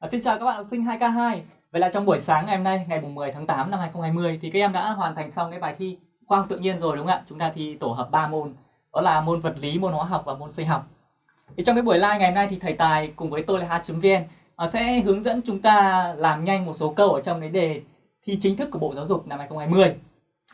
À, xin chào các bạn học sinh 2K2 Vậy là trong buổi sáng ngày hôm nay, ngày 10 tháng 8 năm 2020 thì các em đã hoàn thành xong cái bài thi khoa học tự nhiên rồi đúng không ạ? Chúng ta thi tổ hợp 3 môn, đó là môn vật lý, môn hóa học và môn sinh học. Thì trong cái buổi live ngày hôm nay thì thầy Tài cùng với tôi là h.vn à, ờ, sẽ hướng dẫn chúng ta làm nhanh một số câu ở trong cái đề thi chính thức của Bộ Giáo dục năm 2020.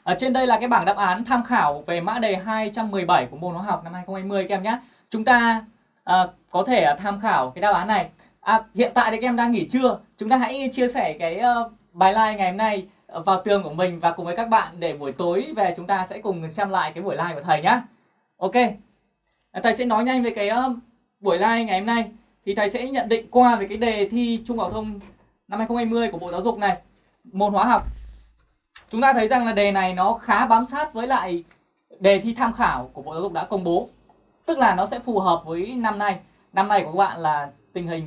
Ở trên đây là cái bảng đáp án tham khảo về mã đề 217 của môn hóa học năm 2020 các em nhé. Chúng ta à, có thể tham khảo cái đáp án này À, hiện tại thì các em đang nghỉ trưa. Chúng ta hãy chia sẻ cái uh, bài live ngày hôm nay ờ, vào tường của mình và cùng với các bạn để buổi tối về chúng ta sẽ cùng xem lại cái buổi live của thầy nhé Ok. À, thầy sẽ nói nhanh về cái uh, buổi live ngày hôm nay. Thì thầy sẽ nhận định qua về cái đề thi Trung học thông năm 2020 của Bộ Giáo dục này. Môn hóa học. Chúng ta thấy rằng là đề này nó khá bám sát với lại đề thi tham khảo của Bộ Giáo dục đã công bố. Tức là nó sẽ phù hợp với năm nay. Năm nay của các bạn là tình hình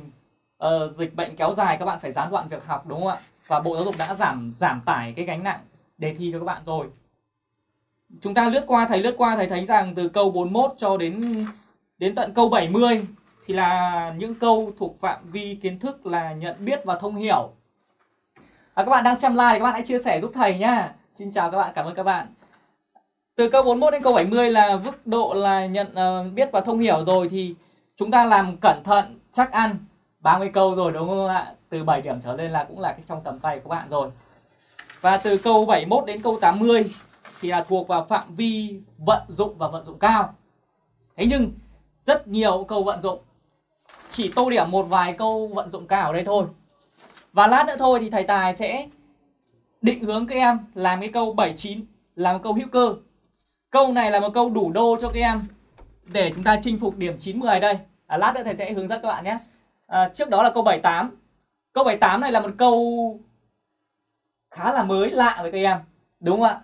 uh, dịch bệnh kéo dài các bạn phải gián đoạn việc học đúng không ạ? Và Bộ Giáo dục đã giảm giảm tải cái gánh nặng đề thi cho các bạn rồi. Chúng ta lướt qua thầy lướt qua thầy thấy rằng từ câu 41 cho đến đến tận câu 70 thì là những câu thuộc phạm vi kiến thức là nhận biết và thông hiểu. À, các bạn đang xem live thì các bạn hãy chia sẻ giúp thầy nhá. Xin chào các bạn, cảm ơn các bạn. Từ câu 41 đến câu 70 là mức độ là nhận uh, biết và thông hiểu rồi thì chúng ta làm cẩn thận, chắc ăn 30 câu rồi đúng không ạ? Từ 7 điểm trở lên là cũng là cái trong tầm tay của bạn rồi. Và từ câu 71 đến câu 80 thì là thuộc vào phạm vi vận dụng và vận dụng cao. Thế nhưng rất nhiều câu vận dụng. Chỉ tô điểm một vài câu vận dụng cao ở đây thôi. Và lát nữa thôi thì thầy Tài sẽ định hướng các em làm cái câu 79 làm một câu hữu cơ. Câu này là một câu đủ đô cho các em để chúng ta chinh phục điểm 9 10 đây. À, lát nữa thầy sẽ hướng dẫn các bạn nhé à, trước đó là câu 78 câu 78 này là một câu khá là mới lạ với các em đúng không ạ?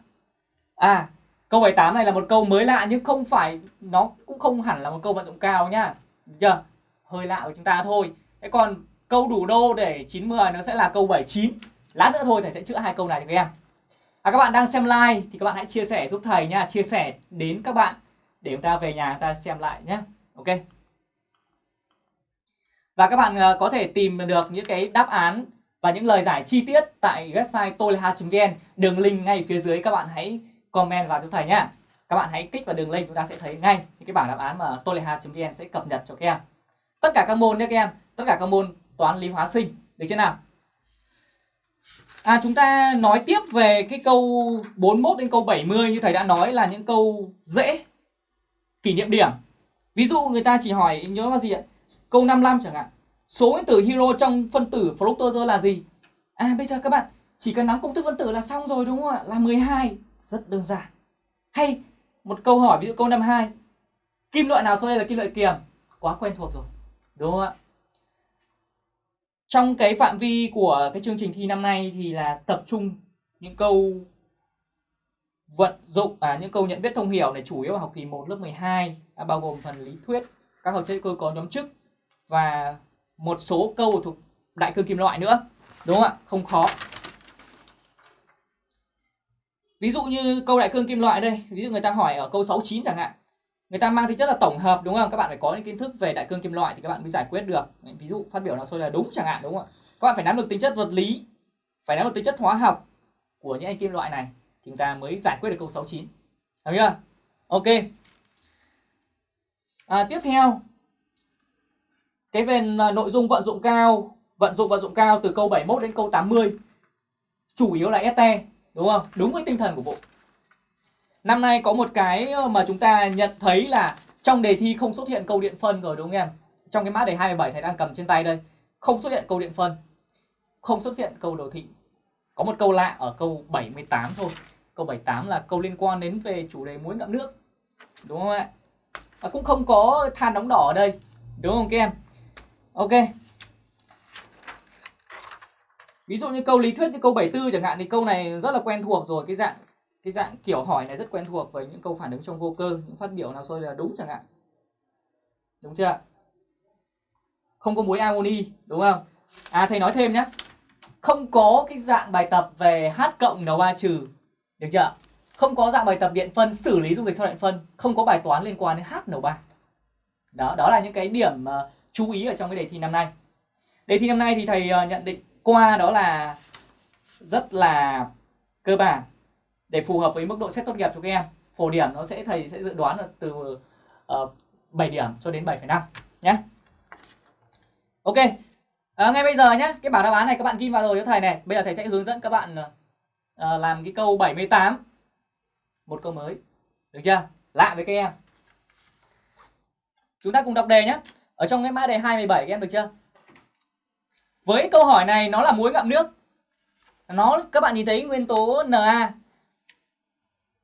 À câu 78 này là một câu mới lạ nhưng không phải nó cũng không hẳn là một câu vận dụng cao nhá. Chưa hơi lạ với chúng ta thôi. Thế còn câu đủ đô để 90 nó sẽ là câu 79 lát nữa thôi thầy sẽ chữa hai câu này cho các em. À, các bạn đang xem like thì các bạn hãy chia sẻ giúp thầy nha chia sẻ đến các bạn để chúng ta về nhà chúng ta xem lại nhé ok và các bạn ờ, có thể tìm được những cái đáp án và những lời giải chi tiết tại website toleha.vn. Đường link ngay phía dưới các bạn hãy comment vào cho thầy nhé. Các bạn hãy kích vào đường link chúng ta sẽ thấy ngay những cái bảng đáp án mà toleha.vn sẽ cập nhật cho các em. Tất cả các môn nhé các em, tất cả các môn toán lý hóa sinh, được chưa nào? À chúng ta nói tiếp về cái câu 41 đến câu 70 như thầy đã nói là những câu dễ kỷ niệm điểm. Ví dụ người ta chỉ hỏi nhớ là gì ạ? Câu 55 chẳng hạn. Số nguyên tử hydro trong phân tử fructose là gì? À bây giờ các bạn chỉ cần nắm công thức phân tử là xong rồi đúng không ạ? Là 12. Rất đơn giản. Hay một câu hỏi ví dụ câu 52. Kim loại nào sau đây là kim loại kiềm? Quá quen thuộc rồi. Đúng không ạ? Trong cái phạm vi của cái chương trình thi năm nay thì là tập trung những câu vận dụng à những câu nhận biết thông hiểu này chủ yếu là học kỳ 1 lớp 12 à, bao gồm phần lý thuyết các hợp chất cơ có nhóm chức và một số câu thuộc đại cương kim loại nữa, đúng không ạ? Không khó. Ví dụ như câu đại cương kim loại đây, ví dụ người ta hỏi ở câu 69 chẳng hạn, người ta mang tính chất là tổng hợp, đúng không? Các bạn phải có những kiến thức về đại cương kim loại thì các bạn mới giải quyết được. Ví dụ phát biểu nào sôi là đúng chẳng hạn, đúng không ạ? Các bạn phải nắm được tính chất vật lý, phải nắm được tính chất hóa học của những anh kim loại này thì chúng ta mới giải quyết được câu 69 hiểu chưa? Ok à, tiếp theo. Cái về à, nội dung vận dụng cao vận dụng vận dụng cao từ câu 71 đến câu 80 chủ yếu là ST đúng không? Đúng với tinh thần của bộ. Năm nay có một cái ờ, mà chúng ta nhận thấy là trong đề thi không xuất hiện câu điện phân rồi đúng không em? Trong cái mã đề 27 thầy đang cầm trên tay đây không xuất hiện câu điện phân không xuất hiện câu đồ thị. Có một câu lạ ở câu 78 thôi. Câu 78 là câu liên quan đến về chủ đề muối ngậm nước đúng không ạ? À, cũng không có than đóng đỏ ở đây. Đúng không các em? Ok. Ví dụ như câu lý thuyết như câu 74 chẳng hạn thì câu này rất là quen thuộc rồi. Cái dạng cái dạng kiểu hỏi này rất quen thuộc với những câu phản ứng trong vô cơ những phát biểu nào sôi là đúng chẳng hạn. Đúng chưa? Không có muối amoni đúng không? À thầy nói thêm nhé không có cái dạng bài tập về H cộng n ba trừ. Được chưa không có dạng bài tập điện phân xử lý dung dịch sau điện phân. Không có bài toán liên quan đến HNO3 đó đó là những cái điểm uh, chú ý ở trong cái đề thi năm nay. Đề thi năm nay thì thầy uh, nhận định qua đó là rất là cơ bản. Để phù hợp với mức độ xét tốt nghiệp cho các em phổ điểm nó sẽ thầy sẽ dự đoán là từ ờ, uh, 7 điểm cho đến 7,5 nhé ok. À, ngay bây giờ nhé cái bảng đáp án này các bạn ghi vào rồi cho thầy này. Bây giờ thầy sẽ hướng dẫn các bạn uh, làm cái câu 78 một câu mới. Được chưa? Lạ với các em. Chúng ta cùng đọc đề nhé. Ở trong cái mã đề 27 các em được chưa? Với câu hỏi này nó là muối ngậm nước. Nó các bạn nhìn thấy nguyên tố Na.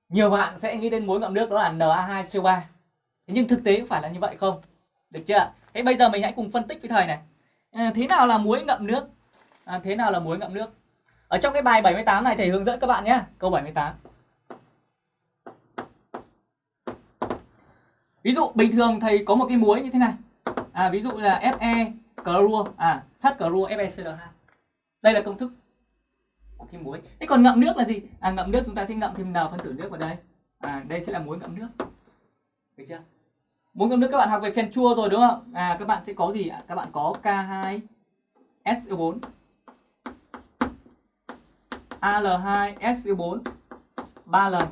Nhiều bạn sẽ nghĩ đến muối ngậm nước đó là Na2CO3 nhưng thực tế có phải là như vậy không? Được chưa? Thế bây giờ mình hãy cùng phân tích với thầy này. À, thế nào là muối ngậm nước? À, thế nào là muối ngậm nước? Ở trong cái bài 78 này thầy hướng dẫn các bạn nhé. Câu 78 ví dụ bình thường thầy có một cái muối như thế này. À, ví dụ là Fe clorua. À sắt clorua FeCl2 đây là công thức của cái muối. Thế còn ngậm nước là gì? À ngậm nước chúng ta sẽ ngậm thêm n phân tử nước vào đây. À đây sẽ là muối ngậm nước. Được chưa? Muối ngậm nước các bạn học về phen chua rồi đúng không? À các bạn sẽ có gì ạ? Các bạn có K2 SO4 Al2 SO4 3 lần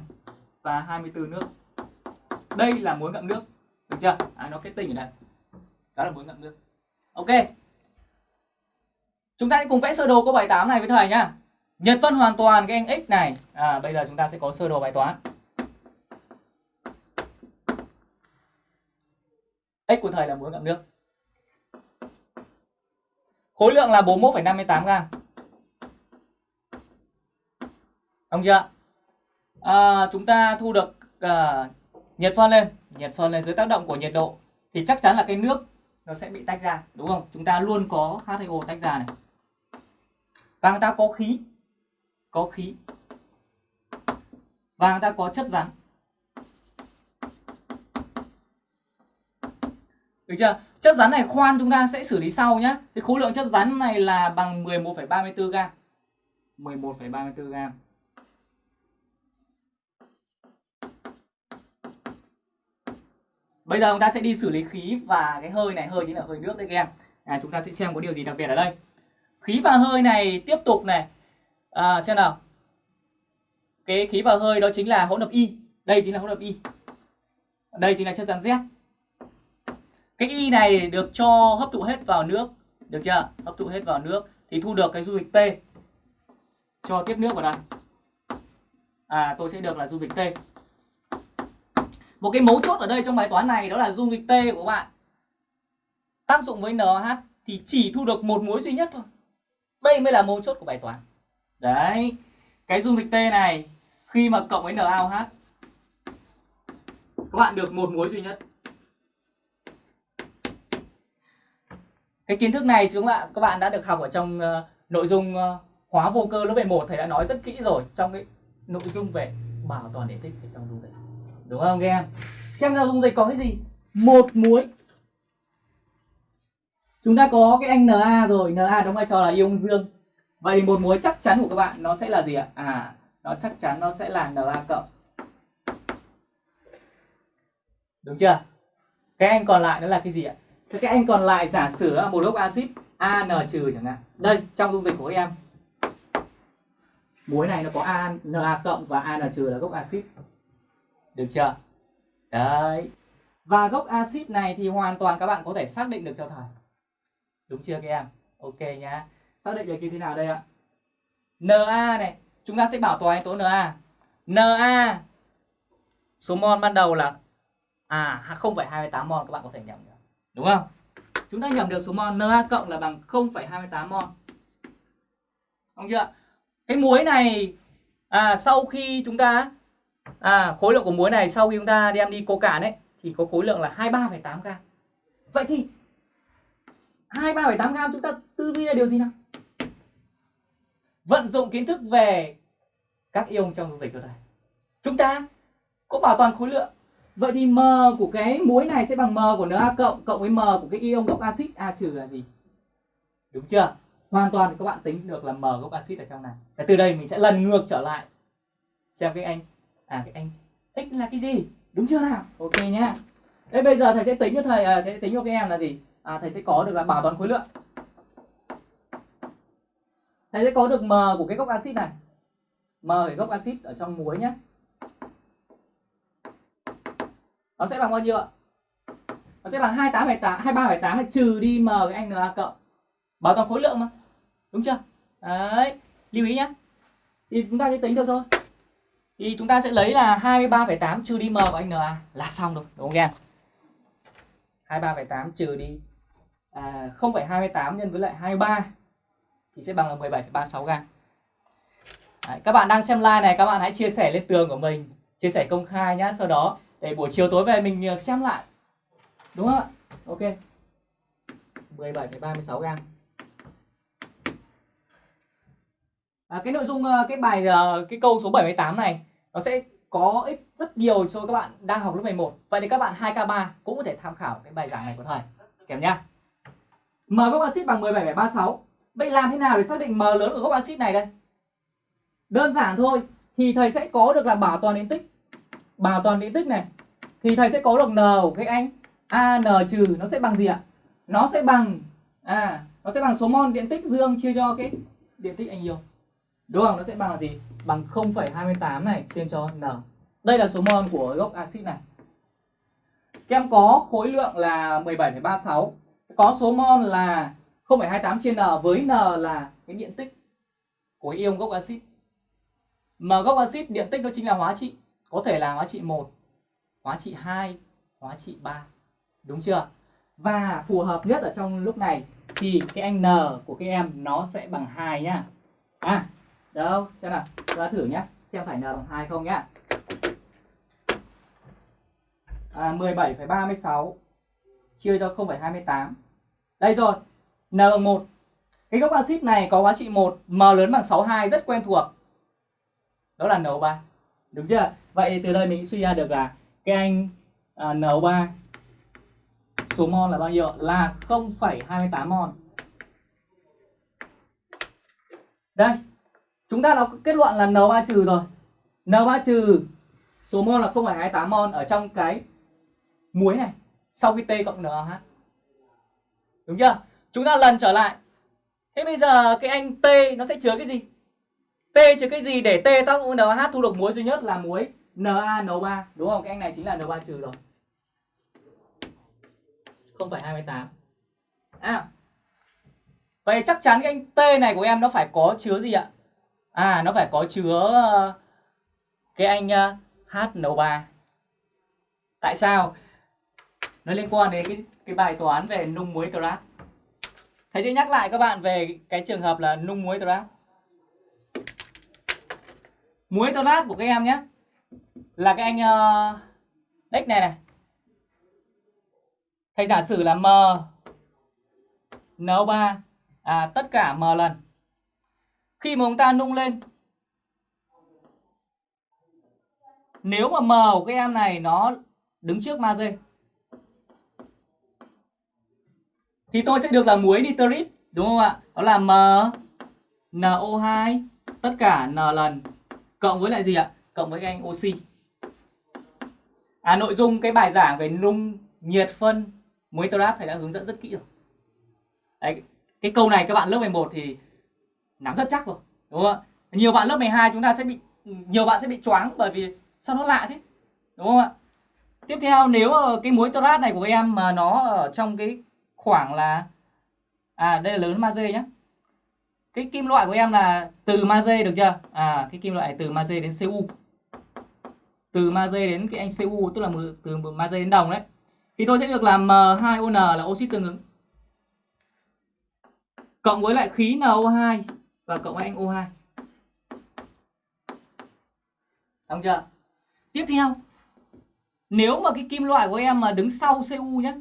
và 24 nước đây là muối ngậm nước. Được chưa? À, nó kết tinh ở đây. Đó là muối ngậm nước. Ok. Chúng ta sẽ cùng vẽ sơ đồ câu bài 8 này với thầy nhá. Nhật phân hoàn toàn cái anh x này. À bây giờ chúng ta sẽ có sơ đồ bài toán. X của thầy là muối ngậm nước. Khối lượng là 41,58 gram. Đúng chưa? À, chúng ta thu được uh, nhiệt phân lên nhiệt phân lên dưới tác động của nhiệt độ thì chắc chắn là cái nước nó sẽ bị tách ra đúng không? Chúng ta luôn có H2O tách ra này. Và người ta có khí có khí. Và người ta có chất rắn. Được chưa? Chất rắn này khoan chúng ta sẽ xử lý sau nhé cái khối lượng chất rắn này là bằng 11,34 gam 11,34 gam Bây giờ chúng ta sẽ đi xử lý khí và cái hơi này, hơi chính là hơi nước đấy các em. À, chúng ta sẽ xem có điều gì đặc biệt ở đây. Khí và hơi này tiếp tục này. À, xem nào. Cái khí và hơi đó chính là hỗn hợp Y. Đây chính là hỗn hợp Y. Đây chính là chất rắn Z. Cái Y này được cho hấp thụ hết vào nước. Được chưa? Hấp thụ hết vào nước thì thu được cái dung dịch T. Cho tiếp nước vào đây. À, tôi sẽ được là dung dịch T một cái mấu chốt ở đây trong bài toán này đó là dung dịch T của bạn. Tác dụng với NH thì chỉ thu được một muối duy nhất thôi. Đây mới là mấu chốt của bài toán. Đấy cái dung dịch T này khi mà cộng với NaOH các bạn được một muối duy nhất. Cái kiến thức này chúng bạn các bạn đã được học ở trong uh, nội dung ờ, uh, hóa vô cơ lớp 11 thầy đã nói rất kỹ rồi trong cái nội dung về bảo toàn điện tích trong dung dịch đúng không các em? Xem ra dung dịch có cái gì? Một muối. Chúng ta có cái anh Na rồi. Na đóng vai trò là ion dương. Vậy một muối chắc chắn của các bạn nó sẽ là gì ạ? À nó chắc chắn nó sẽ là Na cộng. Đúng chưa? Cái anh còn lại nó là cái gì ạ? Cái anh còn lại giả sử là một gốc axit an trừ chẳng hạn. Đây, trong dung dịch của các em. Muối này nó có a na cộng và an trừ là gốc axit được chưa? Đấy. Và gốc axit này thì hoàn toàn các bạn có thể xác định được cho thầy. Đúng chưa các em? Ok nhá. Xác định được như thế nào đây ạ? Na này. Chúng ta sẽ bảo toàn anh tố Na Na số mol ban đầu là à 0,28 mol các bạn có thể nhầm được. Đúng không? Chúng ta nhầm được số mol Na cộng là bằng 0,28 mol không chưa? Cái muối này à, sau khi chúng ta à, khối lượng của muối này sau khi chúng ta đem đi cô cạn ấy thì có khối lượng là 23,8 gram. Vậy thì 23,8 gram chúng ta tư duy là điều gì nào? Vận dụng kiến thức về các ion trong dung dịch ở đây chúng ta có bảo toàn khối lượng. Vậy thì m của cái muối này sẽ bằng m của Na cộng cộng với m của cái ion gốc axit A trừ là gì? Đúng chưa? Hoàn toàn các bạn tính được là m gốc axit ở trong này. Và từ đây mình sẽ lần ngược trở lại xem cái anh à cái anh x là cái gì đúng chưa nào ok nhá thế bây giờ thầy sẽ tính cho thầy à, sẽ tính cho các em là gì à, thầy sẽ có được là bảo toàn khối lượng Thầy sẽ có được M của cái gốc axit này. M cái gốc axit ở trong muối nhé. Nó sẽ bằng bao nhiêu ạ? Nó sẽ bằng 28,8 23,8 tám, trừ đi M cái anh NA cộng. Bảo toàn khối lượng mà. Đúng chưa? Đấy, lưu ý nhé. Thì chúng ta sẽ tính được thôi. Thì chúng ta sẽ lấy là 23,8 trừ đi M của anh NA là xong rồi, đúng không em? 23,8 trừ đi à, 0,28 nhân với lại 23 thì sẽ bằng là 17,36 gam. Đấy, các bạn đang xem live này các bạn hãy chia sẻ lên tường của mình, chia sẻ công khai nhá, sau đó để buổi chiều tối về mình à, xem lại. Đúng không ạ? Ok. 17,36 gam. À, cái nội dung à, cái bài à, cái câu số 78 này nó sẽ có ích rất nhiều cho các bạn đang học lớp 11. Vậy thì các bạn 2K3 cũng có thể tham khảo cái bài giảng này của thầy. Kèm nhá. M góc axit bằng 17,36. Vậy làm thế nào để xác định M lớn của góc axit này đây? Đơn giản thôi. Thì thầy sẽ có được là bảo toàn điện tích. Bảo toàn điện tích này. Thì thầy sẽ có được N của cái anh AN trừ nó sẽ bằng gì ạ? Nó sẽ bằng à nó sẽ bằng số mol điện tích dương chia cho cái điện tích anh yêu. Đúng không? Nó sẽ bằng là gì? Bằng 0,28 này chia cho N. Đây là số mol của gốc axit này. Các em có khối lượng là 17,36 có số mol là 0,28 trên N với N là cái điện tích của ion gốc axit. Mà gốc axit điện tích nó chính là hóa trị, có thể là hóa trị 1, hóa trị 2, hóa trị 3. Đúng chưa? Và phù hợp nhất ở trong lúc này thì cái anh N của các em nó sẽ bằng 2 nhá. À, đâu, xem nào, ta thử nhé xem phải N bằng 2 không nhá. À, 17,36 chia cho 0,28. Đây rồi, N bằng 1. Cái góc axit này có giá trị 1, M lớn bằng 62 rất quen thuộc. Đó là NO3. Đúng chưa? Vậy từ đây mình suy ra được là cái anh à, uh, NO3 số mol là bao nhiêu? Là 0,28 mol. Đây, chúng ta đã kết luận là N3 trừ rồi. N3 trừ số mol là 0,28 mol ở trong cái muối này sau khi T cộng NH Đúng chưa? Chúng ta lần trở lại. Thế bây giờ cái anh T nó sẽ chứa cái gì? T chứa cái gì để T tác dụng NH thu được muối duy nhất là muối NaNO3, đúng không? Cái anh này chính là N3 trừ rồi. 0,28. À. Vậy chắc chắn cái anh T này của em nó phải có chứa gì ạ? À nó phải có chứa ờ, cái anh ờ, HNO3. Tại sao? nó liên quan đến cái cái bài toán về nung muối trat thầy sẽ nhắc lại các bạn về cái trường hợp là nung muối trat muối trat của các em nhé là cái anh ờ, uh, x này này thầy giả sử là m NO3 à, tất cả m lần khi mà chúng ta nung lên. Nếu mà m của các em này nó đứng trước magie thì tôi sẽ được là muối nitrit đúng không ạ? Đó là m NO2 tất cả n lần cộng với lại gì ạ? Cộng với anh oxy. À nội dung cái bài giảng về nung nhiệt phân muối nitrat thầy đã hướng dẫn rất kỹ rồi. Đấy, cái câu này các bạn lớp 11 thì nắm rất chắc rồi đúng không ạ? Nhiều bạn lớp 12 chúng ta sẽ bị nhiều bạn sẽ bị choáng bởi vì sao nó lạ thế đúng không ạ? Tiếp theo nếu cái muối nitrat này của em mà nó ở trong cái khoảng là à đây là lớn magie nhá, cái kim loại của em là từ magie được chưa? À cái kim loại từ magie đến cu từ magie đến cái anh cu tức là từ magie đến đồng đấy. Thì tôi sẽ được làm M2ON là oxit tương ứng. Cộng với lại khí NO2 và cộng với anh O2 Đúng chưa? Tiếp theo, Nếu mà cái kim loại của em mà đứng sau Cu nhé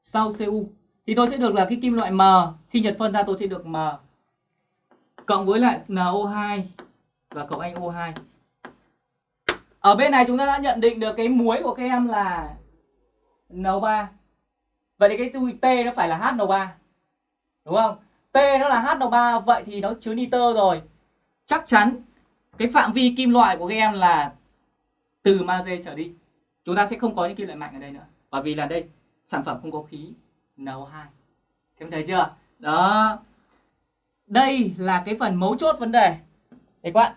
sau Cu thì tôi sẽ được là cái kim loại M. Khi nhật phân ra, tôi sẽ được M. Cộng với lại NO2 và cộng anh O2 ở bên này chúng ta đã nhận định được cái muối của các em là NO3 vậy thì cái T nó phải là HNO3 đúng không? T nó là HNO3 vậy thì nó chứa nitơ rồi. Chắc chắn cái phạm vi kim loại của các em là từ magie trở đi. Chúng ta sẽ không có những kim loại mạnh ở đây nữa, bởi vì là đây, sản phẩm không có khí NO2 em thấy chưa? Đó. Đây là cái phần mấu chốt vấn đề. Đấy các bạn,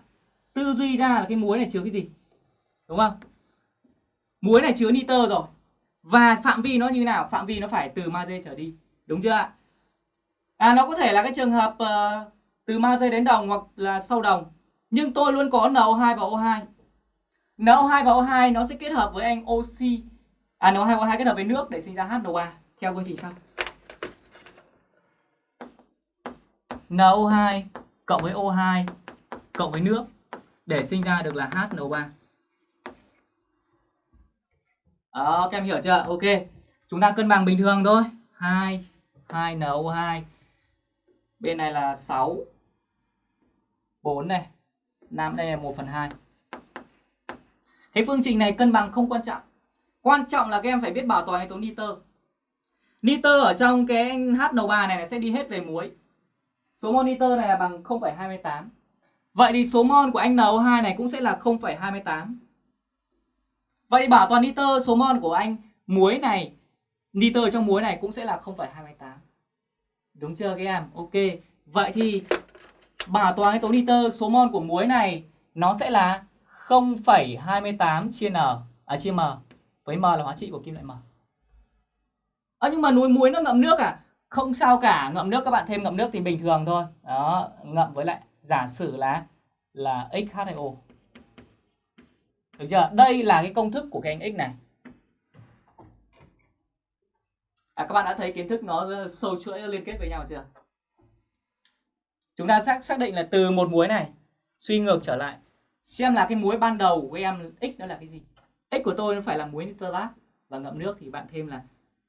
Tư duy ra là cái muối này chứa cái gì, Đúng không? Muối này chứa nitơ rồi. Và phạm vi nó như nào? Phạm vi nó phải từ magie trở đi, Đúng chưa ạ? À nó có thể là cái trường hợp uh, Từ magie đến đồng hoặc là sâu đồng Nhưng tôi luôn có NO2 và O2 NO2 và O2 nó sẽ kết hợp với anh oxy À NO2 và O2 kết hợp với nước để sinh ra HNO3 Theo quy trình sau NO2 cộng với O2 cộng với nước để sinh ra được là HNO3. Đó, các em hiểu chưa? Ok. Chúng ta cân bằng bình thường thôi. 2 2NO2. Bên này là 6 4 này. 5 đây là 1 phần 2. Thế phương trình này cân bằng không quan trọng. Quan trọng là các em phải biết bảo toàn yếu tố nitơ. Nitơ ở trong cái HNO3 này, này sẽ đi hết về muối. Số mol nitơ này là bằng 0,28. Vậy thì số mol của anh NO2 này cũng sẽ là 0,28. Vậy bảo toàn nitơ số mol của anh muối này, nitơ trong muối này cũng sẽ là 0,28. Đúng chưa các em? Ok. Vậy thì bảo toàn tố nitơ số mol của muối này nó sẽ là 0,28 chia n à chia m với m là hóa trị của kim loại m. À, nhưng mà núi muối nó ngậm nước à? Không sao cả, ngậm nước các bạn thêm ngậm nước thì bình thường thôi. Đó, ngậm với lại giả sử là là X2O. Được chưa? Đây là cái công thức của cái anh X này. À, các bạn đã thấy kiến thức nó sâu chuỗi liên kết với nhau chưa? Chúng ta xác xác định là từ một muối này suy ngược trở lại xem là cái muối ban đầu của em x nó là cái gì. X của tôi nó phải là muối nitrat và ngậm nước thì bạn thêm là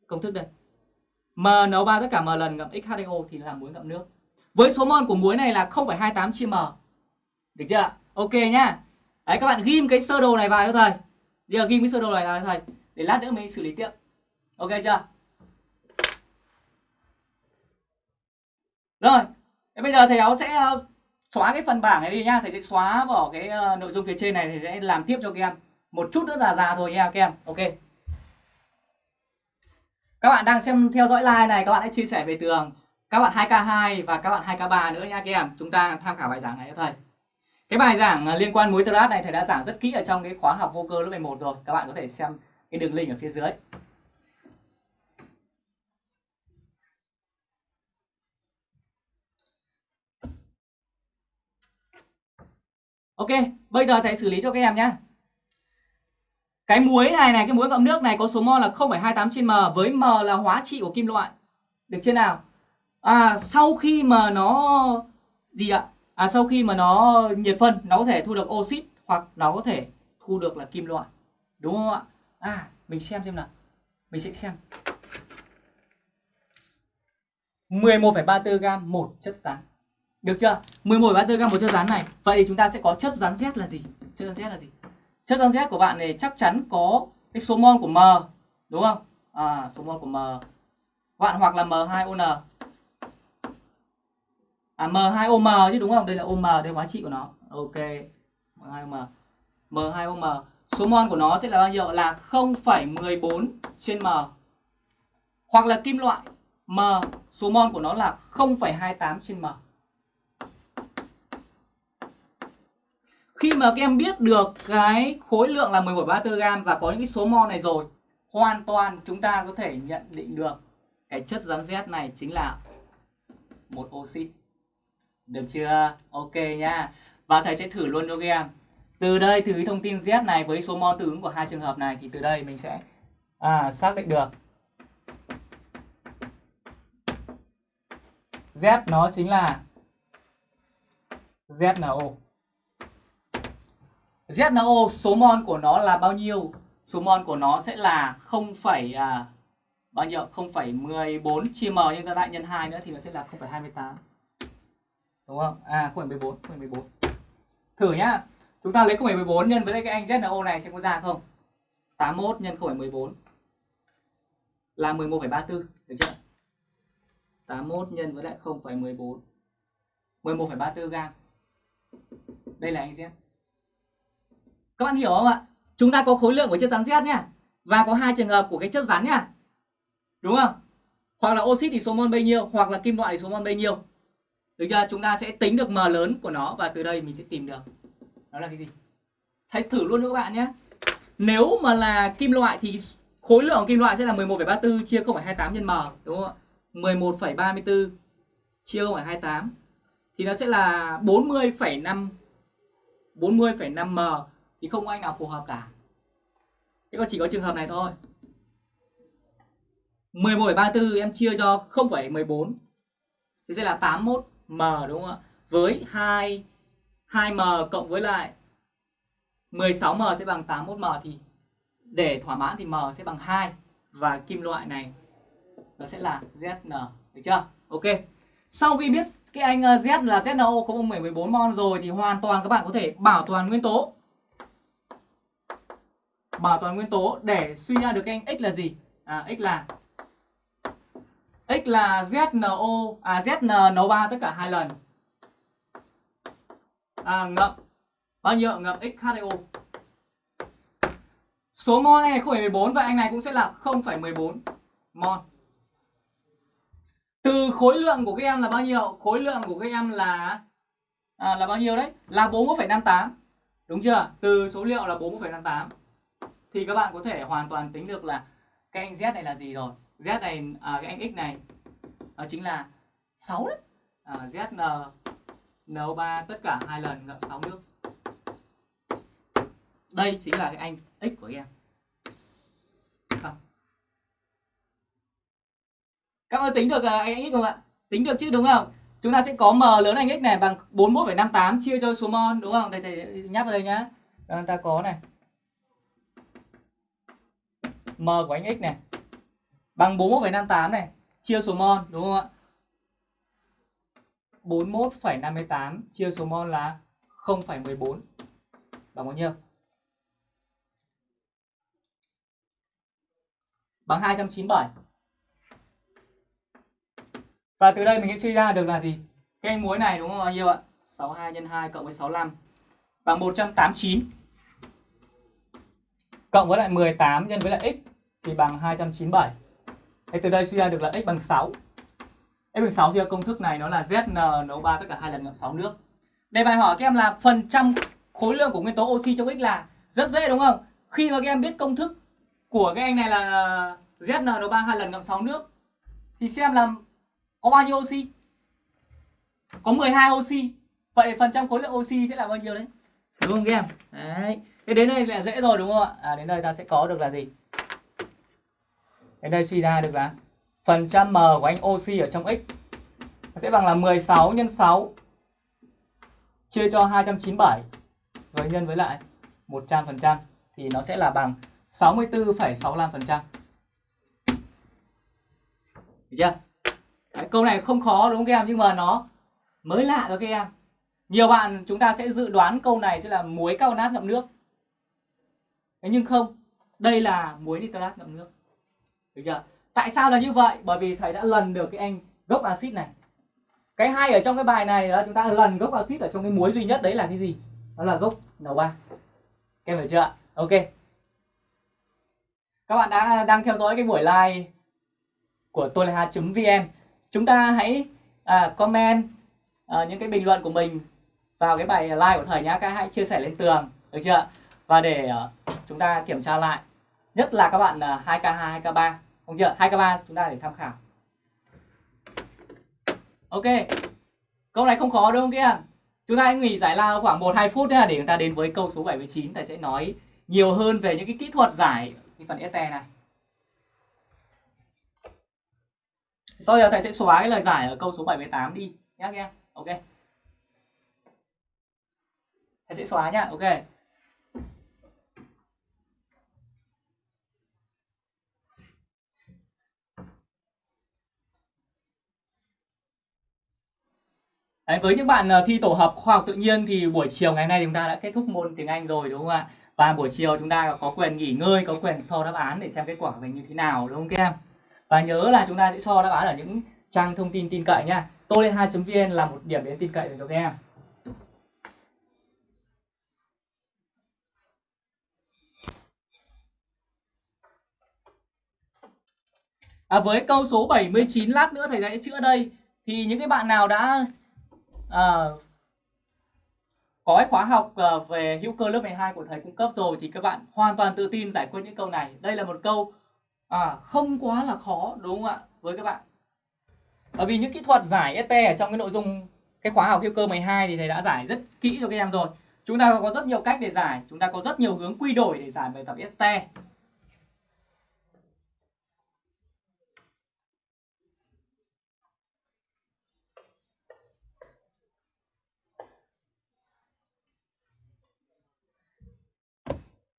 công thức đây. M nấu 3 tất cả m lần ngậm X2O thì là muối ngậm nước. Với số mol của muối này là 0,28 chia m. Được chưa? Ok nhá. Đấy các bạn ghim cái sơ đồ này vào cho thầy. Giờ ghim cái sơ đồ này vào cho thầy để lát nữa mình xử lý tiếp. Ok chưa? Rồi, thế bây giờ thầy giáo sẽ ờ, xóa cái phần bảng này đi nhá. Thầy sẽ xóa bỏ cái ờ, nội dung phía trên này thầy sẽ làm tiếp cho các em. Một chút nữa là già thôi nha các em. Ok. Các bạn đang xem theo dõi live này các bạn hãy chia sẻ về tường các bạn 2K2 và các bạn 2K3 nữa nha các em. Chúng ta tham khảo bài giảng này cho thầy. Cái bài giảng ờ, liên quan muối trat này thầy đã giảng rất kỹ ở trong cái khóa học vô cơ lớp 11 rồi. Các bạn có thể xem cái đường link ở phía dưới. Ok, bây giờ thầy xử lý cho các em nhé. Cái muối này này, cái muối ngậm nước này có số mol là 0,28 trên m với m là hóa trị của kim loại. Được chưa nào? À sau khi mà nó gì ạ? À sau khi mà nó nhiệt phân nó có thể thu được oxit hoặc nó có thể thu được là kim loại. Đúng không ạ? À mình xem xem nào. Mình sẽ xem. 11,34 gam một chất rắn. Được chưa? 11 34 gam một chất rắn này. Vậy thì chúng ta sẽ có chất rắn Z là gì? Chất rắn Z là gì? Chất rắn Z của bạn này chắc chắn có cái số mol của M, đúng không? À số mol của M. Bạn hoặc là M2ON à M2OM chứ đúng không? Đây là OM, đây là hóa trị của nó. Ok. M2OM. M2OM. Số mol của nó sẽ là bao nhiêu? Là 0,14 trên M. Hoặc là kim loại M, số mol của nó là 0,28 trên M. Khi mà các em biết được cái khối lượng là 11,34 gram và có những cái số mol này rồi, hoàn toàn chúng ta có thể nhận định được cái chất rắn Z này chính là một oxit. Được chưa? Ok nhá. Và thầy sẽ thử luôn cho các em. Từ đây, từ cái thông tin Z này với số mol tương ứng của hai trường hợp này thì từ đây mình sẽ à, xác định được. Z nó chính là ZNO. ZNO số mol của nó là bao nhiêu? Số mol của nó sẽ là 0, à, bao nhiêu? 0,14 chia m nhân ra lại nhân 2 nữa thì nó sẽ là 0,28 đúng không? À 0,14 0,14 thử nhá. Chúng ta lấy 0,14 nhân với cái anh ZNO này sẽ có ra không? 81 nhân 0,14 là 11,34 được chưa? 81 nhân với lại 0,14 11,34 gam đây là anh Z các bạn hiểu không ạ chúng ta có khối lượng của chất rắn Z nhá và có hai trường hợp của cái chất rắn nhá đúng không hoặc là oxit thì số mol bao nhiêu hoặc là kim loại thì số mol bao nhiêu Được chưa? Chúng ta sẽ tính được m lớn của nó và từ đây mình sẽ tìm được đó là cái gì. Hãy thử luôn cho các bạn nhé. Nếu mà là kim loại thì khối lượng kim loại sẽ là 11,34 chia 0,28 nhân m đúng không ạ? 11,34 chia 0,28 thì nó sẽ là 40,5 40,5 m thì không có anh nào phù hợp cả. Thế còn chỉ có trường hợp này thôi. 11,34 em chia cho 0,14 thì sẽ là 81 m đúng không ạ? Với 2 2m cộng với lại 16m sẽ bằng 81m thì để thỏa mãn thì m sẽ bằng 2 và kim loại này nó sẽ là ZN được chưa? Ok. Sau khi biết cái anh ờ, Z là ZNO có 14 mol rồi thì hoàn toàn các bạn có thể bảo toàn nguyên tố. Bảo toàn nguyên tố để suy ra được cái anh X là gì? À X là X là ZNO à ZNO3 tất cả hai lần. À ngậm bao nhiêu ngậm XHO. Số mol này không phải 14 và anh này cũng sẽ là 0,14 mol. Từ khối lượng của các em là bao nhiêu? Khối lượng của các em là à, là bao nhiêu đấy? Là 41,58. Đúng chưa? Từ số liệu là 41,58 thì các bạn có thể hoàn toàn tính được là cái anh Z này là gì rồi. Z này à, cái anh X này nó chính là 6 đấy. À, n NO3 tất cả hai lần ngậm 6 nước. Đây chính là cái anh X của em. Không. Các bạn tính được anh X không ạ? Tính được chứ đúng không? Chúng ta sẽ có M lớn anh X này bằng 41,58 chia cho số mol đúng không? Đây thầy nhắc vào đây nhá. Ta có này. M của anh X này bằng 41,58 này chia số mol đúng không ạ? 41,58 chia số mol là 0,14 bằng bao nhiêu? Bằng 297. Và từ đây mình sẽ suy ra được là gì? Cái anh muối này đúng không bao nhiêu ạ? 62 x 2 cộng với 65 bằng 189 cộng với lại 18 nhân với lại x thì bằng 297. Thế từ đây suy ra được là x bằng 6. x bằng 6 chưa? Công thức này nó là ZN nấu 3 tất cả hai lần ngậm 6 nước. Đề bài hỏi các em là phần trăm khối lượng của nguyên tố oxy trong x là rất dễ đúng không? Khi mà các em biết công thức của cái anh này là ZN nấu 3 hai lần ngậm 6 nước thì xem là có bao nhiêu oxy? Có 12 oxy. Vậy phần trăm khối lượng oxy sẽ là bao nhiêu đấy? Đúng không các em? Đấy. Thế đến đây là dễ rồi đúng không ạ? À, đến đây ta sẽ có được là gì? Đến đây suy ra được là phần trăm m của anh oxy ở trong x nó sẽ bằng là 16 nhân 6 chia cho 297 rồi nhân với lại 100% thì nó sẽ là bằng 64,65%. Được chưa? Đấy, câu này không khó đúng không các em nhưng mà nó mới lạ cho các em. Nhiều bạn chúng ta sẽ dự đoán câu này sẽ là muối carbonat ngậm nước. Thế nhưng không, đây là muối nitrat ngậm nước. Được chưa? Tại sao là như vậy? Bởi vì thầy đã lần được cái anh gốc axit này. Cái hay ở trong cái bài này là chúng ta lần gốc axit ở trong cái muối duy nhất đấy là cái gì? Đó là gốc N3. Các em hiểu chưa? Ok. Các bạn đã đang theo dõi cái buổi live của tôi là vn Chúng ta hãy à, comment à, những cái bình luận của mình vào cái bài live của thầy nhá. Các hãy chia sẻ lên tường, được chưa? Và để à, chúng ta kiểm tra lại nhất là các bạn à, 2K2, 2K3 không chưa? 2K3 chúng ta để tham khảo. Ok. Câu này không khó đâu kia. Chúng ta hãy nghỉ giải lao khoảng 1 2 phút để chúng ta đến với câu số 79 thầy sẽ nói nhiều hơn về những cái kỹ thuật giải cái phần este này. Sau giờ thầy sẽ xóa cái lời giải ở câu số 78 đi nhá kia. Ok. Thầy sẽ xóa nhá. Ok. Đấy, với những bạn ờ, thi tổ hợp khoa học tự nhiên thì buổi chiều ngày hôm nay chúng ta đã kết thúc môn tiếng Anh rồi đúng không ạ? Và buổi chiều chúng ta có quyền nghỉ ngơi, có quyền so đáp án để xem kết quả của mình như thế nào đúng không các em? Và nhớ là chúng ta sẽ so đáp án ở những trang thông tin tin cậy nha. Tôi lên 2.vn là một điểm đến tin cậy cho các em. À, với câu số 79 lát nữa thầy sẽ chữa đây thì những cái bạn nào đã à, có cái khóa học ờ, về hữu cơ lớp 12 của thầy cung cấp rồi thì các bạn hoàn toàn tự tin giải quyết những câu này. Đây là một câu à, không quá là khó đúng không ạ với các bạn. Bởi vì những kỹ thuật giải ST ở trong cái nội dung cái khóa học hữu cơ 12 thì thầy đã giải rất kỹ cho các em rồi. Chúng ta có rất nhiều cách để giải, chúng ta có rất nhiều hướng quy đổi để giải bài tập ST.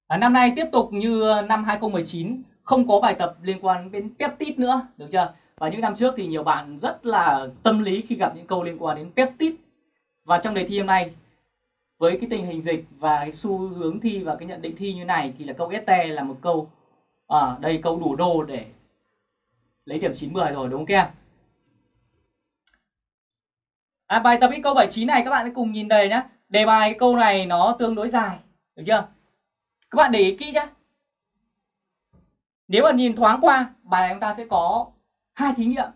À, năm nay tiếp tục như ờ, năm 2019 không có bài tập liên quan đến peptide nữa, được chưa? Và những năm trước thì nhiều bạn rất là tâm lý khi gặp những câu liên quan đến peptide. Và trong đề thi hôm nay với cái tình hình dịch và cái xu hướng thi và cái nhận định thi như này thì là câu ST là một câu ờ, à, đây câu đủ đô để lấy điểm 90 rồi đúng không các em? À, bài tập cái câu 79 này các bạn hãy cùng nhìn đề nhé. Đề bài cái câu này nó tương đối dài, được chưa? Các bạn để ý kỹ nhé. Nếu mà nhìn thoáng qua, bài chúng ta sẽ có hai thí nghiệm.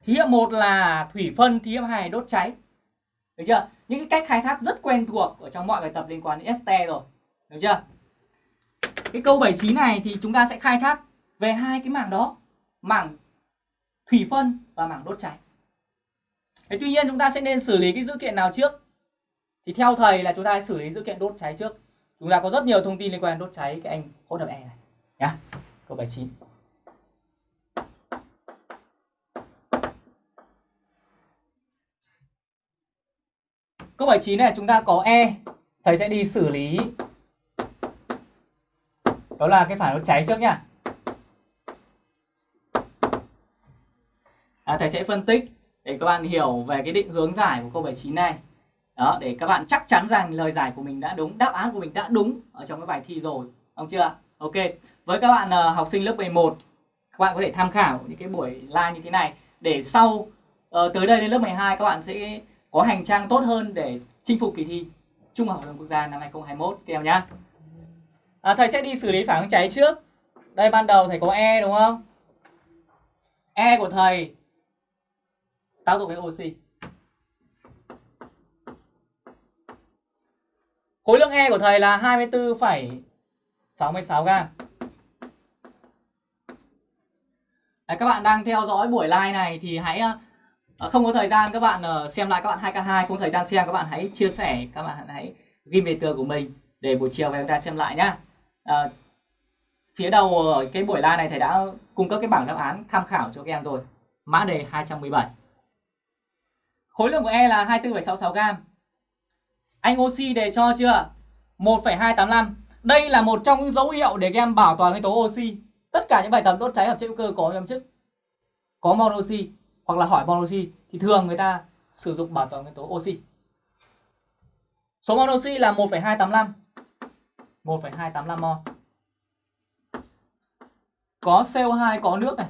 Thí nghiệm một là thủy phân, thí nghiệm hai đốt cháy. Được chưa? Những cái cách khai thác rất quen thuộc ở trong mọi bài tập liên quan đến ST rồi. Được chưa? Cái câu 79 này thì chúng ta sẽ khai thác về hai cái mảng đó. Mảng thủy phân và mảng đốt cháy. Thế tuy nhiên chúng ta sẽ nên xử lý cái dữ kiện nào trước? Thì theo thầy là chúng ta xử lý dữ kiện đốt cháy trước. Chúng ta có rất nhiều thông tin liên quan đốt cháy cái anh hỗn hợp E này nhá. Câu 79. Câu 79 này chúng ta có E, thầy sẽ đi xử lý đó là cái phản đốt cháy trước nhá. À, thầy sẽ phân tích để các bạn hiểu về cái định hướng giải của câu 79 này. Đó, để các bạn chắc chắn rằng lời giải của mình đã đúng, đáp án của mình đã đúng ở trong cái bài thi rồi. Không chưa? Ok. Với các bạn uh, học sinh lớp 11, các bạn có thể tham khảo những cái buổi live như thế này để sau uh, tới đây lên lớp 12 các bạn sẽ có hành trang tốt hơn để chinh phục kỳ thi Trung học phổ thông quốc gia năm 2021 các em nhá. À, thầy sẽ đi xử lý phản ứng cháy trước. Đây ban đầu thầy có E đúng không? E của thầy tác dụng với oxy. Khối lượng E của thầy là 24,66 gram. Đấy, các bạn đang theo dõi buổi live này thì hãy ờ, ờ, không có thời gian các bạn ờ, xem lại các bạn 2K2 không thời gian xem các bạn hãy chia sẻ các bạn hãy ghi về tường của mình để buổi chiều về chúng ta xem lại nhá. À, phía đầu ở cái buổi live này thầy đã cung cấp cái bảng đáp án tham khảo cho các em rồi. Mã đề 217. Khối lượng của E là 24,66 gram. Anh oxy đề cho chưa? 1,285. Đây là một trong những dấu hiệu để các em bảo toàn cái tố oxy. Tất cả những bài tập đốt cháy hợp chất hữu cơ có trong chức có mol oxy hoặc là hỏi mol oxy thì thường người ta sử dụng bảo toàn nguyên tố oxy. Số mol oxy là 1,285. 1,285 mol. Có CO2 có nước này.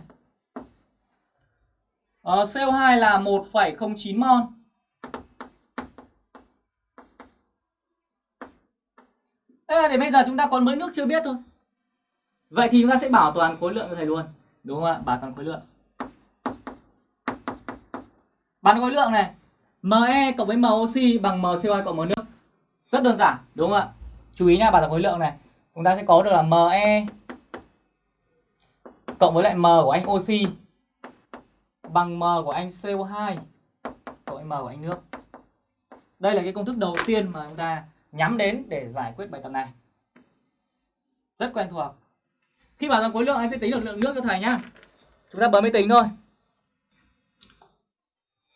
Ờ, CO2 là 1,09 mol. Thế để bây giờ chúng ta còn mới nước chưa biết thôi. Vậy thì chúng ta sẽ bảo toàn khối lượng cho thầy luôn. Đúng không ạ? Bảo toàn khối lượng. Bán khối lượng này. Me cộng với MOC bằng MCO2 cộng M nước. Rất đơn giản, đúng không ạ? Chú ý nha, bảo toàn khối lượng này. Chúng ta sẽ có được là Me cộng với lại M của anh oxy bằng M của anh CO2 cộng với M của anh nước. Đây là cái công thức đầu tiên mà chúng ta nhắm đến để giải quyết bài tập này. Rất quen thuộc. Khi bảo rằng khối lượng anh sẽ tính được lượng nước cho thầy nhá. Chúng ta bấm máy tính thôi.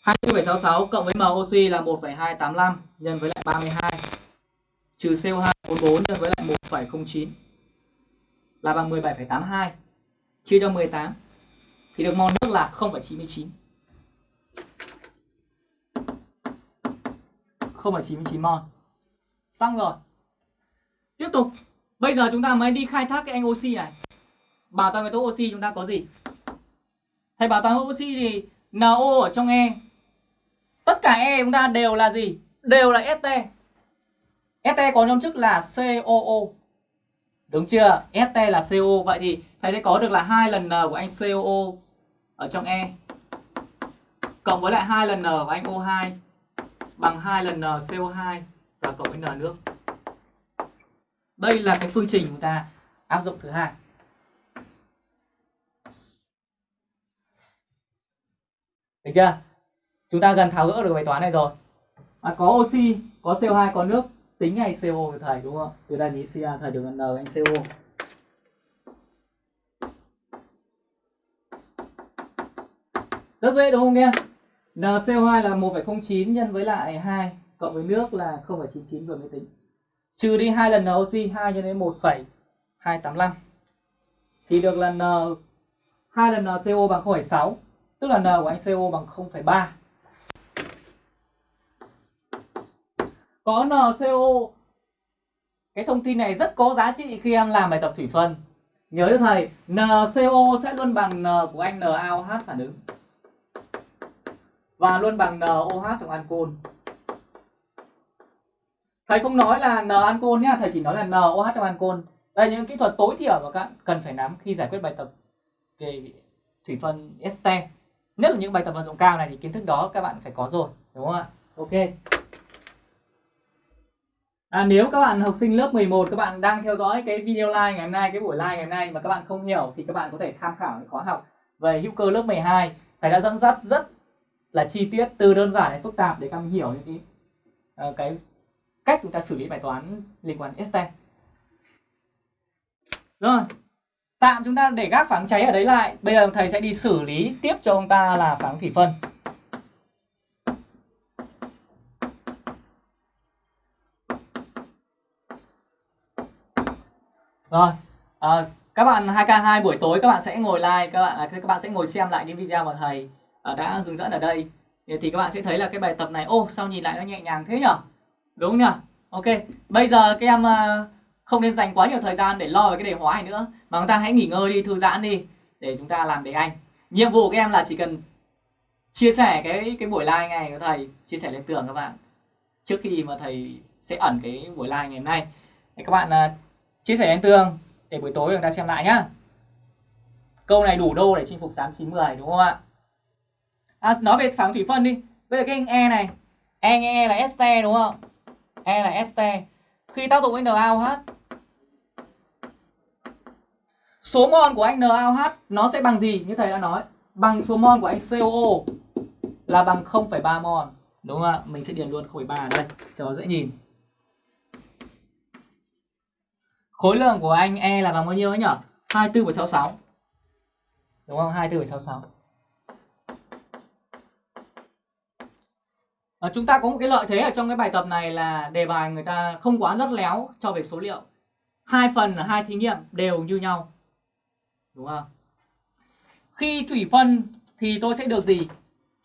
24,66 cộng với M oxy là 1,285 nhân với lại 32 trừ CO2 44 nhân với lại 1,09 là bằng 17,82 chia cho 18 thì được mol nước là 0,99. 0,99 mol. Xong rồi. Tiếp tục. Bây giờ chúng ta mới đi khai thác cái anh oxy này. Bảo toàn nguyên tố oxy chúng ta có gì? Thầy bảo toàn oxy thì NO ở trong E. Tất cả E chúng ta đều là gì? Đều là ST. ST có nhóm chức là COO. Đúng chưa? ST là CO. Vậy thì thầy sẽ có được là hai lần N của anh COO ở trong E cộng với lại hai lần N của anh O2 bằng hai lần N CO2 và cộng với N nước. Đây là cái phương trình chúng ta áp dụng thứ hai. Được chưa? Chúng ta gần tháo gỡ được bài toán này rồi. À, có oxy, có CO2, có nước, tính ngay CO của thầy đúng không? Từ đây nghĩ suy ra thầy được N anh CO. Rất dễ đúng không em? NCO2 là 1,09 nhân với lại 2 cộng với nước là 0,99 vừa mới tính. Trừ đi hai lần NOxy 2 cho đến 1,285 thì được là N hai lần NCO bằng 0,6 tức là N của anh CO bằng 0,3. Có NCO cái thông tin này rất có giá trị khi em làm bài tập thủy phân. Nhớ cho thầy, NCO sẽ luôn bằng N của anh NaOH phản ứng và luôn bằng NOH trong ancol. Thầy không nói là N ancol nhá, thầy chỉ nói là n oh trong ancol. Đây những kỹ thuật tối thiểu mà các bạn cần phải nắm khi giải quyết bài tập về thủy phân este. Nhất là những bài tập vận dụng cao này thì kiến thức đó các bạn phải có rồi, đúng không ạ? Ok. À, nếu các bạn học sinh lớp 11 các bạn đang theo dõi cái video live ngày hôm nay, cái buổi live ngày hôm nay mà các bạn không hiểu thì các bạn có thể tham khảo cái khóa học về hữu cơ lớp 12. Thầy đã dẫn dắt rất là chi tiết từ đơn giản đến phức tạp để các bạn hiểu những cái ờ, cái cách chúng ta xử lý bài toán liên quan đến ST. Rồi, tạm chúng ta để gác phản cháy ở đấy lại. Bây giờ thầy sẽ đi xử lý tiếp cho ông ta là phản thủy phân. Rồi, à, các bạn 2K2 buổi tối các bạn sẽ ngồi like, các bạn à, các bạn sẽ ngồi xem lại những video mà thầy à, đã hướng dẫn ở đây. Thì các bạn sẽ thấy là cái bài tập này, ô sao nhìn lại nó nhẹ nhàng thế nhở? Đúng nhỉ? Ok, bây giờ các em ờ, không nên dành quá nhiều thời gian để lo về cái đề hóa này nữa mà chúng ta hãy nghỉ ngơi đi, thư giãn đi để chúng ta làm đề Anh. Nhiệm vụ của các em là chỉ cần chia sẻ cái cái buổi live này của thầy, chia sẻ lên tường các bạn. Trước khi mà thầy sẽ ẩn cái buổi live ngày hôm nay. Để các bạn ờ, chia sẻ lên tường để buổi tối chúng ta xem lại nhá. Câu này đủ đô để chinh phục 8 9 10 đúng không ạ? À, nói về sáng thủy phân đi. Bây giờ cái anh E này, E nghe e là este đúng không? E là este. Khi tác dụng với NaOH số mol của anh NaOH nó sẽ bằng gì như thầy đã nói? Bằng số mol của anh COO là bằng 0,3 mol. Đúng không ạ? Mình sẽ điền luôn 0,3 ở đây cho dễ nhìn. Khối lượng của anh E là bằng bao nhiêu ấy nhỉ? 24,66. Đúng không? 24,66. À, chúng ta có một cái lợi thế ở trong cái bài tập này là đề bài người ta không quá lắt léo cho về số liệu. Hai phần là hai thí nghiệm đều như nhau. Đúng không? Khi thủy phân thì tôi sẽ được gì?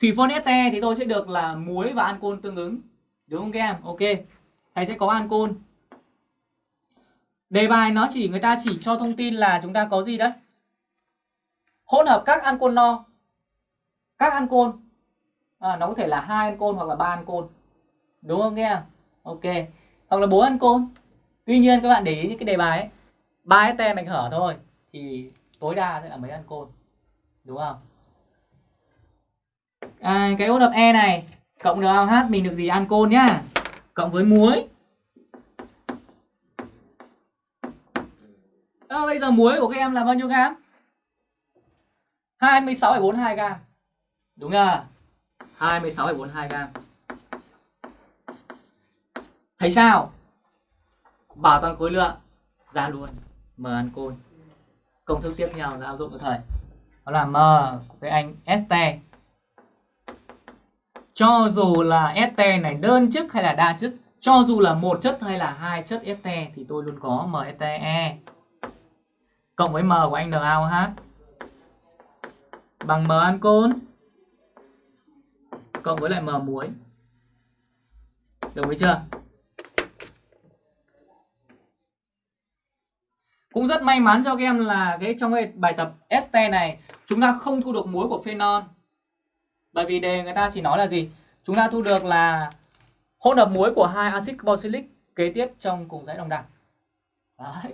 Thủy phân este thì tôi sẽ được là muối và ancol tương ứng. Đúng không các em? Ok. Thầy sẽ có ancol. Đề bài nó chỉ người ta chỉ cho thông tin là chúng ta có gì đấy? Hỗn hợp các ancol no. Các ancol à, nó có thể là hai ancol hoặc là ba ancol đúng không nghe ok. Hoặc là bốn ancol tuy nhiên các bạn để ý những cái đề bài ấy. Ba tem mạch hở thôi thì tối đa sẽ là mấy ancol đúng không? À, cái hỗn hợp e này cộng NaOH mình được gì? Ancol nhá. Cộng với muối. À, bây giờ muối của các em là bao nhiêu gam? 26,42 gam. Đúng không? 26,42 gram. Thấy sao? Bảo toàn khối lượng ra luôn. M ancol Công thức tiếp theo là áp dụng cho thầy Đó là M của anh ST. Cho dù là ST này đơn chức hay là đa chức Cho dù là một chất hay là hai chất ST Thì tôi luôn có MSTE Cộng với M của anh NaOH Bằng M ancol cộng với lại m muối. Đồng ý chưa? Cũng rất may mắn cho các em là cái trong cái bài tập ST này, chúng ta không thu được muối của phenol. Bởi vì đề người ta chỉ nói là gì? Chúng ta thu được là hỗn hợp muối của hai axit carboxylic kế tiếp trong cùng dãy đồng đẳng. Đấy.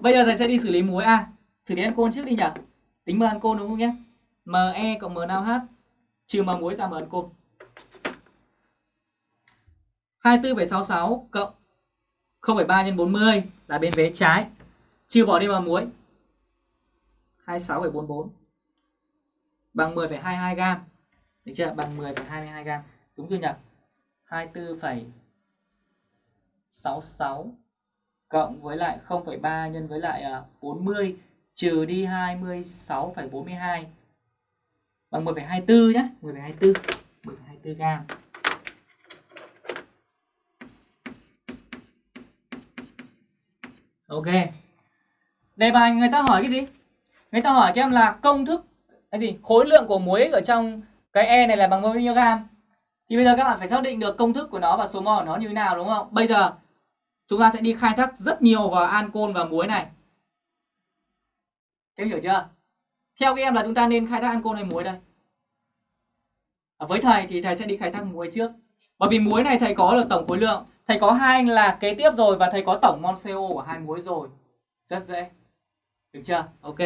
bây giờ thầy sẽ đi xử lý muối a. Xử lý ancol trước đi nhỉ? Tính m ancol đúng không nhé? Me cộng m NaOH trừ mà muối ra mà ấn côn 24,66 cộng 0,3 nhân 40 là bên vế trái. Trừ bỏ đi mà muối. 26,44 bằng 10,22 gam. Được chưa? Bằng 10,22 gam. Đúng chưa nhỉ? 24,66 cộng với lại 0,3 nhân với lại à, 40 trừ đi 26,42 bằng 10,24 nhé 10,24 10,24 gam Ok Đề bài người ta hỏi cái gì? Người ta hỏi các em là công thức cái gì? Khối lượng của muối ở trong cái E này là bằng bao nhiêu gam? Thì bây giờ các bạn phải xác định được công thức của nó và số mol của nó như thế nào đúng không? Bây giờ chúng ta sẽ đi khai thác rất nhiều vào ancol và muối này. Em hiểu chưa? Theo các em là chúng ta nên khai thác ancol hay muối đây? À, với thầy thì thầy sẽ đi khai thác muối trước. Bởi vì muối này thầy có là tổng khối lượng. Thầy có hai anh là kế tiếp rồi và thầy có tổng mol CO của hai muối rồi. Rất dễ. Được chưa? Ok.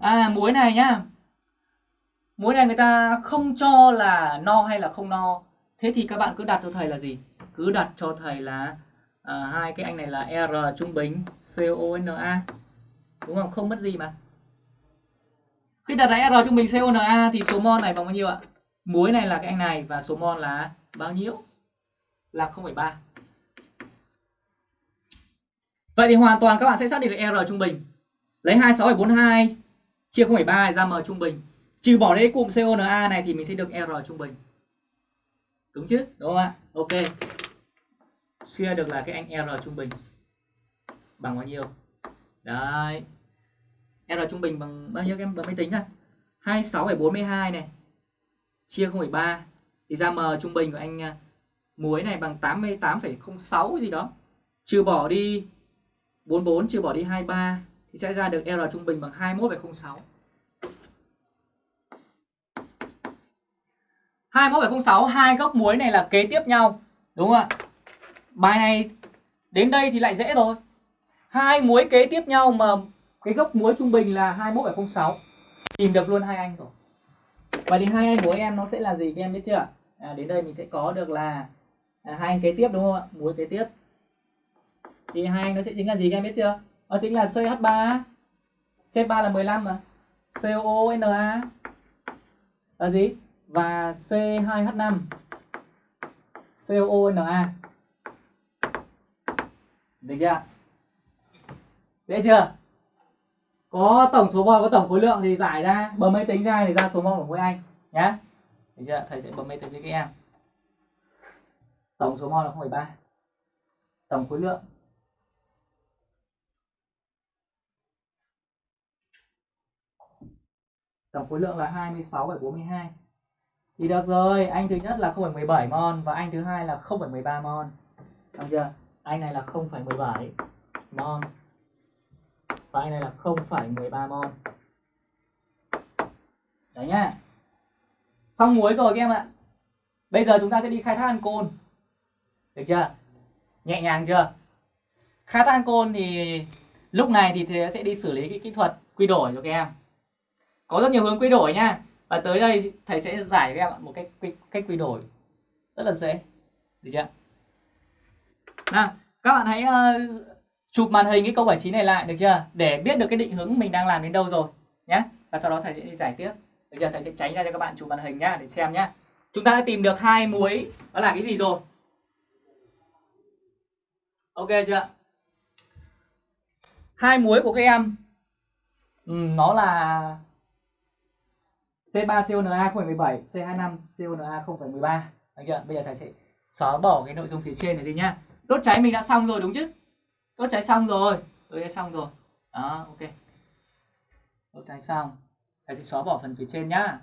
À muối này nhá. Muối này người ta không cho là no hay là không no. Thế thì các bạn cứ đặt cho thầy là gì? Cứ đặt cho thầy là à, hai cái anh này là R trung bình CONA. Đúng không? Không mất gì mà. Khi đặt ra R trung bình CONA thì số mol này bằng bao nhiêu ạ? Muối này là cái anh này và số mol là bao nhiêu? Là 0,3. Vậy thì hoàn toàn các bạn sẽ xác định được R trung bình. Lấy 26,42 chia 0,3 ra M trung bình. Trừ bỏ đi cụm CONA này thì mình sẽ được R trung bình. Đúng chứ? Đúng không ạ? Ok. Suy được là cái anh R trung bình bằng bao nhiêu? Đấy. R trung bình bằng bao nhiêu em bấm máy tính này? 26,42 này. Chia 0,3 thì ra M trung bình của anh à, muối này bằng 88,06 gì đó. Trừ bỏ đi 44 trừ bỏ đi 23 thì sẽ ra được R trung bình bằng 21,06. 21,06 hai gốc muối này là kế tiếp nhau, đúng không ạ? Bài này đến đây thì lại dễ rồi. Hai muối kế tiếp nhau mà cái gốc muối trung bình là 21,06. Tìm được luôn hai anh rồi. và thì hai anh của em nó sẽ là gì các em biết chưa? À, đến đây mình sẽ có được là à, hai anh kế tiếp đúng không ạ? Muối kế tiếp. Thì hai anh nó sẽ chính là gì các em biết chưa? Nó chính là CH3. CH3 là 15 mà. COONA là gì? Và C2H5 COONA. Được chưa? Dễ chưa? Có tổng số vòng có tổng khối lượng thì giải ra, bấm máy tính ra thì ra số vòng của mỗi anh nhá. Được chưa? Thầy sẽ bấm máy tính cho các em. Tổng số mol là 0,3. Tổng khối lượng tổng khối lượng là 26,42 thì được rồi anh thứ nhất là 0,17 mol và anh thứ hai là 0,13 mol được chưa anh này là 0,17 mol và anh này là 0,13 mol đấy nhá. Xong muối rồi các em ạ. Bây giờ chúng ta sẽ đi khai thác ancol được chưa? Nhẹ nhàng chưa? Khai thác ancol thì lúc này thì thế sẽ đi xử lý cái kỹ thuật quy đổi cho các em. Có rất nhiều hướng quy đổi nhá. Và tới đây thầy sẽ giải các em một cách cách, cách quy đổi. Rất là dễ. Được chưa? Nào các bạn hãy uh, chụp màn hình cái câu 79 này lại được chưa để biết được cái định hướng mình đang làm đến đâu rồi nhé và sau đó thầy sẽ đi giải tiếp được chưa thầy sẽ tránh ra cho các bạn chụp màn hình nhá để xem nhá chúng ta đã tìm được hai muối đó là cái gì rồi ok chưa hai muối của các em ừ, nó là C3CONA 0,17, C25 CONA 0,13. Được chưa? Bây giờ thầy sẽ xóa bỏ cái nội dung phía trên này đi nhá. Đốt cháy mình đã xong rồi đúng chứ? Đốt cháy xong rồi. Ừ, Tôi đã xong rồi. Đó, ok. Đốt cháy xong. Thầy sẽ xóa bỏ phần phía trên nhá.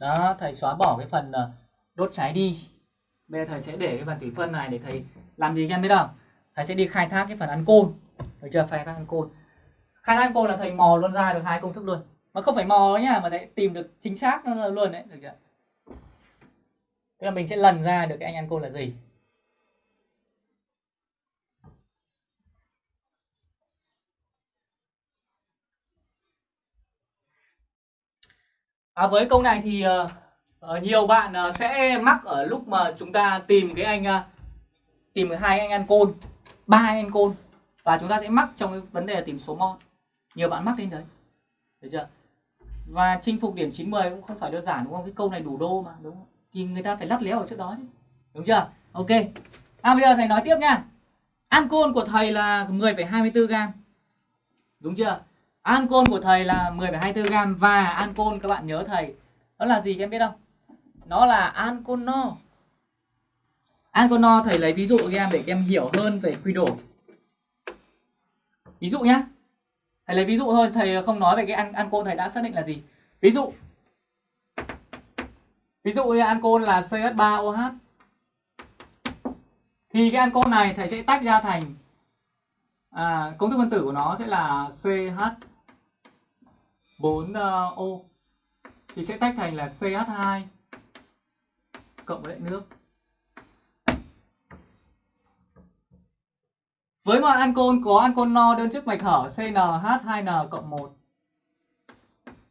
Đó, thầy xóa bỏ cái phần ờ, đốt cháy đi. Bây giờ thầy sẽ để cái phần thủy phân này để thầy làm gì em biết không thầy sẽ đi khai thác cái phần ăn côn được chưa khai thác ăn côn khai thác ăn côn là thầy mò luôn ra được hai công thức luôn mà không phải mò nhá mà lại tìm được chính xác nó luôn đấy được chưa? Tức là mình sẽ lần ra được cái anh ăn côn là gì? À, với câu này thì uh, nhiều bạn uh, sẽ mắc ở lúc mà chúng ta tìm cái anh uh, tìm hai anh ăn côn ba anh ăn côn và chúng ta sẽ mắc trong cái vấn đề tìm số mon. Nhiều bạn mắc đến đấy được chưa? Và chinh phục điểm 90 cũng không phải đơn giản đúng không? Cái câu này đủ đô mà đúng không? Thì người ta phải lắt léo ở trước đó chứ. Đúng chưa? Ok. À bây giờ thầy nói tiếp nha. Ancol của thầy là 10,24 gram. Đúng chưa? Ancol của thầy là 10,24 gram và ancol các bạn nhớ thầy nó là gì các em biết không? Nó là ancol no. Ancol no thầy lấy ví dụ cho em để các em hiểu hơn về quy đổi. Ví dụ nhá. Thầy lấy ví dụ thôi, thầy không nói về cái an ancol thầy đã xác định là gì. Ví dụ Ví dụ như ancol là CH3OH thì cái ancol này thầy sẽ tách ra thành à, công thức phân tử của nó sẽ là CH 4O thì sẽ tách thành là CH2 cộng với lại nước. Với mọi ancol có ancol no đơn chức mạch hở CnH2n cộng 1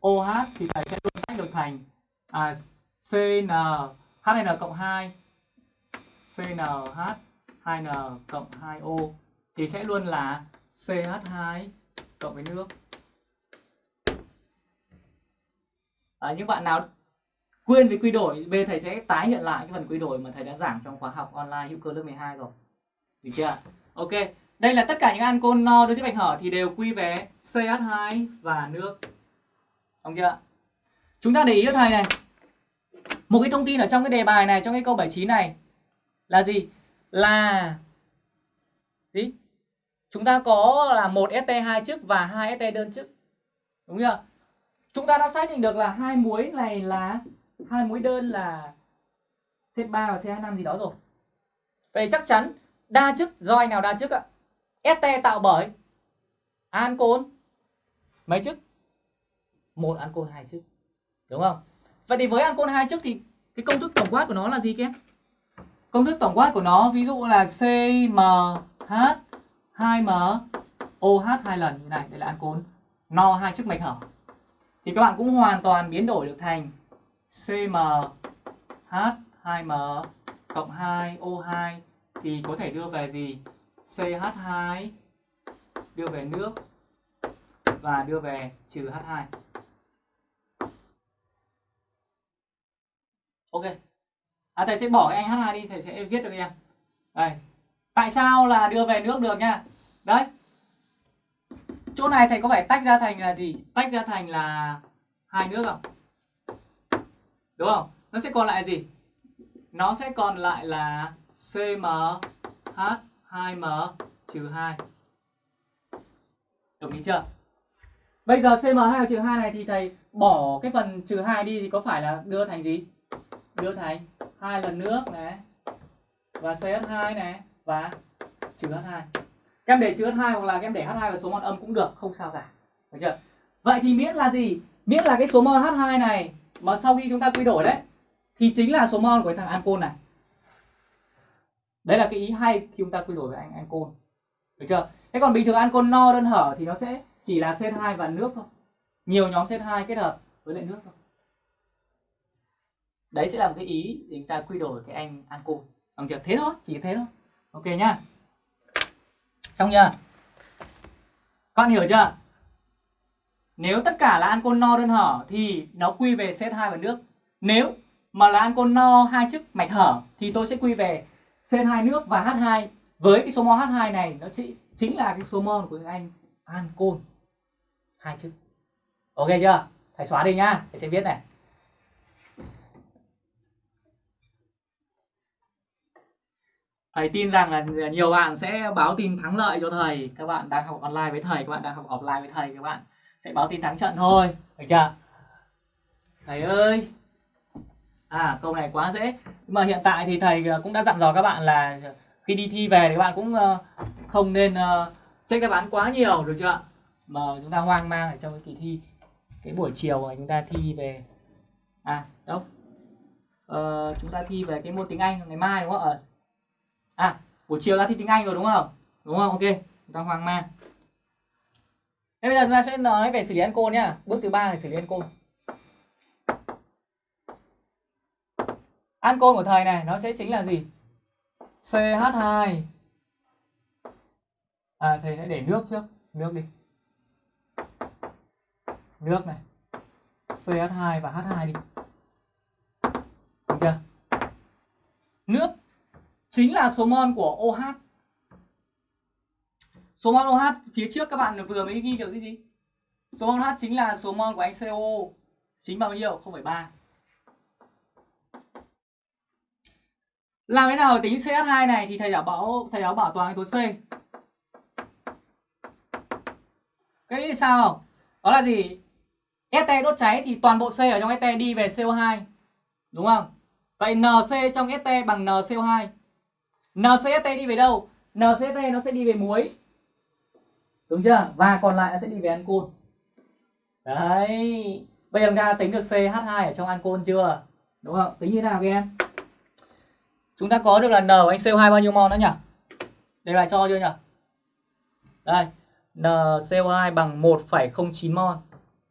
OH thì thầy sẽ luôn tách được thành à, CnH2n cộng 2 CnH 2N cộng 2O thì sẽ luôn là CH2 cộng với nước. À, những bạn nào quên về quy đổi, bây thầy sẽ tái hiện lại cái phần quy đổi mà thầy đã giảng trong khóa học online hữu cơ lớp 12 rồi. Được chưa? Ok. Đây là tất cả những ancol no đối với bạch hở thì đều quy về CH2 và nước. Đúng chưa? Chúng ta để ý cho thầy này. Một cái thông tin ở trong cái đề bài này, trong cái câu 79 này là gì? là gì? Chúng ta có là một ST hai chức và hai ST đơn chức. Đúng chưa? Chúng ta đã xác định được là hai muối này là hai muối đơn là C3 và CH5 gì đó rồi. Vậy chắc chắn đa chức do anh nào đa chức ạ? ST tạo bởi ancol mấy chức? Một ancol hai chức. Đúng không? Vậy thì với ancol hai chức thì cái công thức tổng quát của nó là gì các em? Công thức tổng quát của nó ví dụ là CMH 2M OH hai lần như này, đây là ancol no hai chức mạch hở. Thì các bạn cũng hoàn toàn biến đổi được thành CMH 2M cộng 2 O2 thì có thể đưa về gì? CH2 đưa về nước và đưa về trừ H2. Ok. À, thầy sẽ bỏ cái anh H2 đi thầy sẽ viết cho em. Đây. Tại sao là đưa về nước được nha? Đấy. Chỗ này thầy có phải tách ra thành là gì? Tách ra thành là hai nước không? Đúng không? Nó sẽ còn lại gì? Nó sẽ còn lại là CMH 2m trừ 2 đồng ý chưa? Bây giờ CM2 trừ 2 này thì thầy bỏ cái phần trừ 2 đi thì có phải là đưa thành gì? Đưa thành hai lần nước này, và CH2 này, và trừ H2 các em để trừ H2 hoặc là các em để H2 vào số mol âm cũng được, không sao cả. Được chưa? Vậy thì miễn là gì? Miễn là cái số mol H2 này mà sau khi chúng ta quy đổi đấy, thì chính là số mol của thằng ancol này đấy là cái ý hay khi chúng ta quy đổi với anh ancol được chưa? Thế còn bình thường ancol no đơn hở thì nó sẽ chỉ là C2 và nước thôi. Nhiều nhóm C2 kết hợp với lại nước thôi. Đấy sẽ là một cái ý để chúng ta quy đổi cái anh ancol bằng chưa? Thế thôi, chỉ thế thôi. Ok nhá. Xong chưa? Các bạn hiểu chưa? Nếu tất cả là ancol no đơn hở thì nó quy về C2 và nước. Nếu mà là ancol no hai chức mạch hở thì tôi sẽ quy về C2 nước và H2 với cái số mol H2 này nó chỉ chính là cái số mol của anh ancol hai chữ ok chưa thầy xóa đi nhá thầy sẽ viết này Thầy tin rằng là nhiều bạn sẽ báo tin thắng lợi cho thầy. Các bạn đang học online với thầy, các bạn đang học offline với thầy, các bạn sẽ báo tin thắng trận thôi. Được chưa? Thầy ơi. À, câu này quá dễ. Nhưng mà hiện tại thì thầy ờ, cũng đã dặn dò các bạn là khi đi thi về thì ờ, ờ, các bạn cũng không nên check đáp án quá nhiều được chưa ạ Mà chúng ta hoang mang ở trong cái kỳ thi. Cái buổi chiều mà chúng ta thi về à đâu? Ờ, chúng ta thi về cái môn tiếng Anh ngày mai đúng không ạ? à buổi chiều ta thi tiếng Anh rồi đúng không đúng không ok chúng ta hoang mang thế bây giờ chúng ta sẽ nói về xử lý ancol nhá bước thứ ba là xử lý ancol ancol của thầy này nó sẽ chính là gì? CH2 à thầy sẽ để nước trước. Nước đi. Nước này. CH2 và H2 đi. Được chưa? Nước chính là số mol của OH số mol OH phía trước các bạn vừa mới ghi được cái gì? Số mol OH chính là số mol của anh CO chính bao nhiêu? 0,3 làm thế nào tính CH2 này thì thầy đã bảo, thầy giáo bảo toàn tố C. Cái sao? Đó là gì? ST đốt cháy thì toàn bộ C ở trong ST đi về CO2 đúng không? Vậy NC trong ST bằng NCO2 NCST đi về đâu? NCST nó sẽ đi về muối. Đúng chưa? Và còn lại nó sẽ đi về ancol. Đấy. Bây giờ chúng ta tính được CH2 ở trong ancol chưa? Đúng không? Tính như thế nào các em? Chúng ta có được là N của anh CO2 bao nhiêu mol nữa nhỉ? Đây bài cho chưa nhỉ? Đây NCO2 bằng 1,09 mol.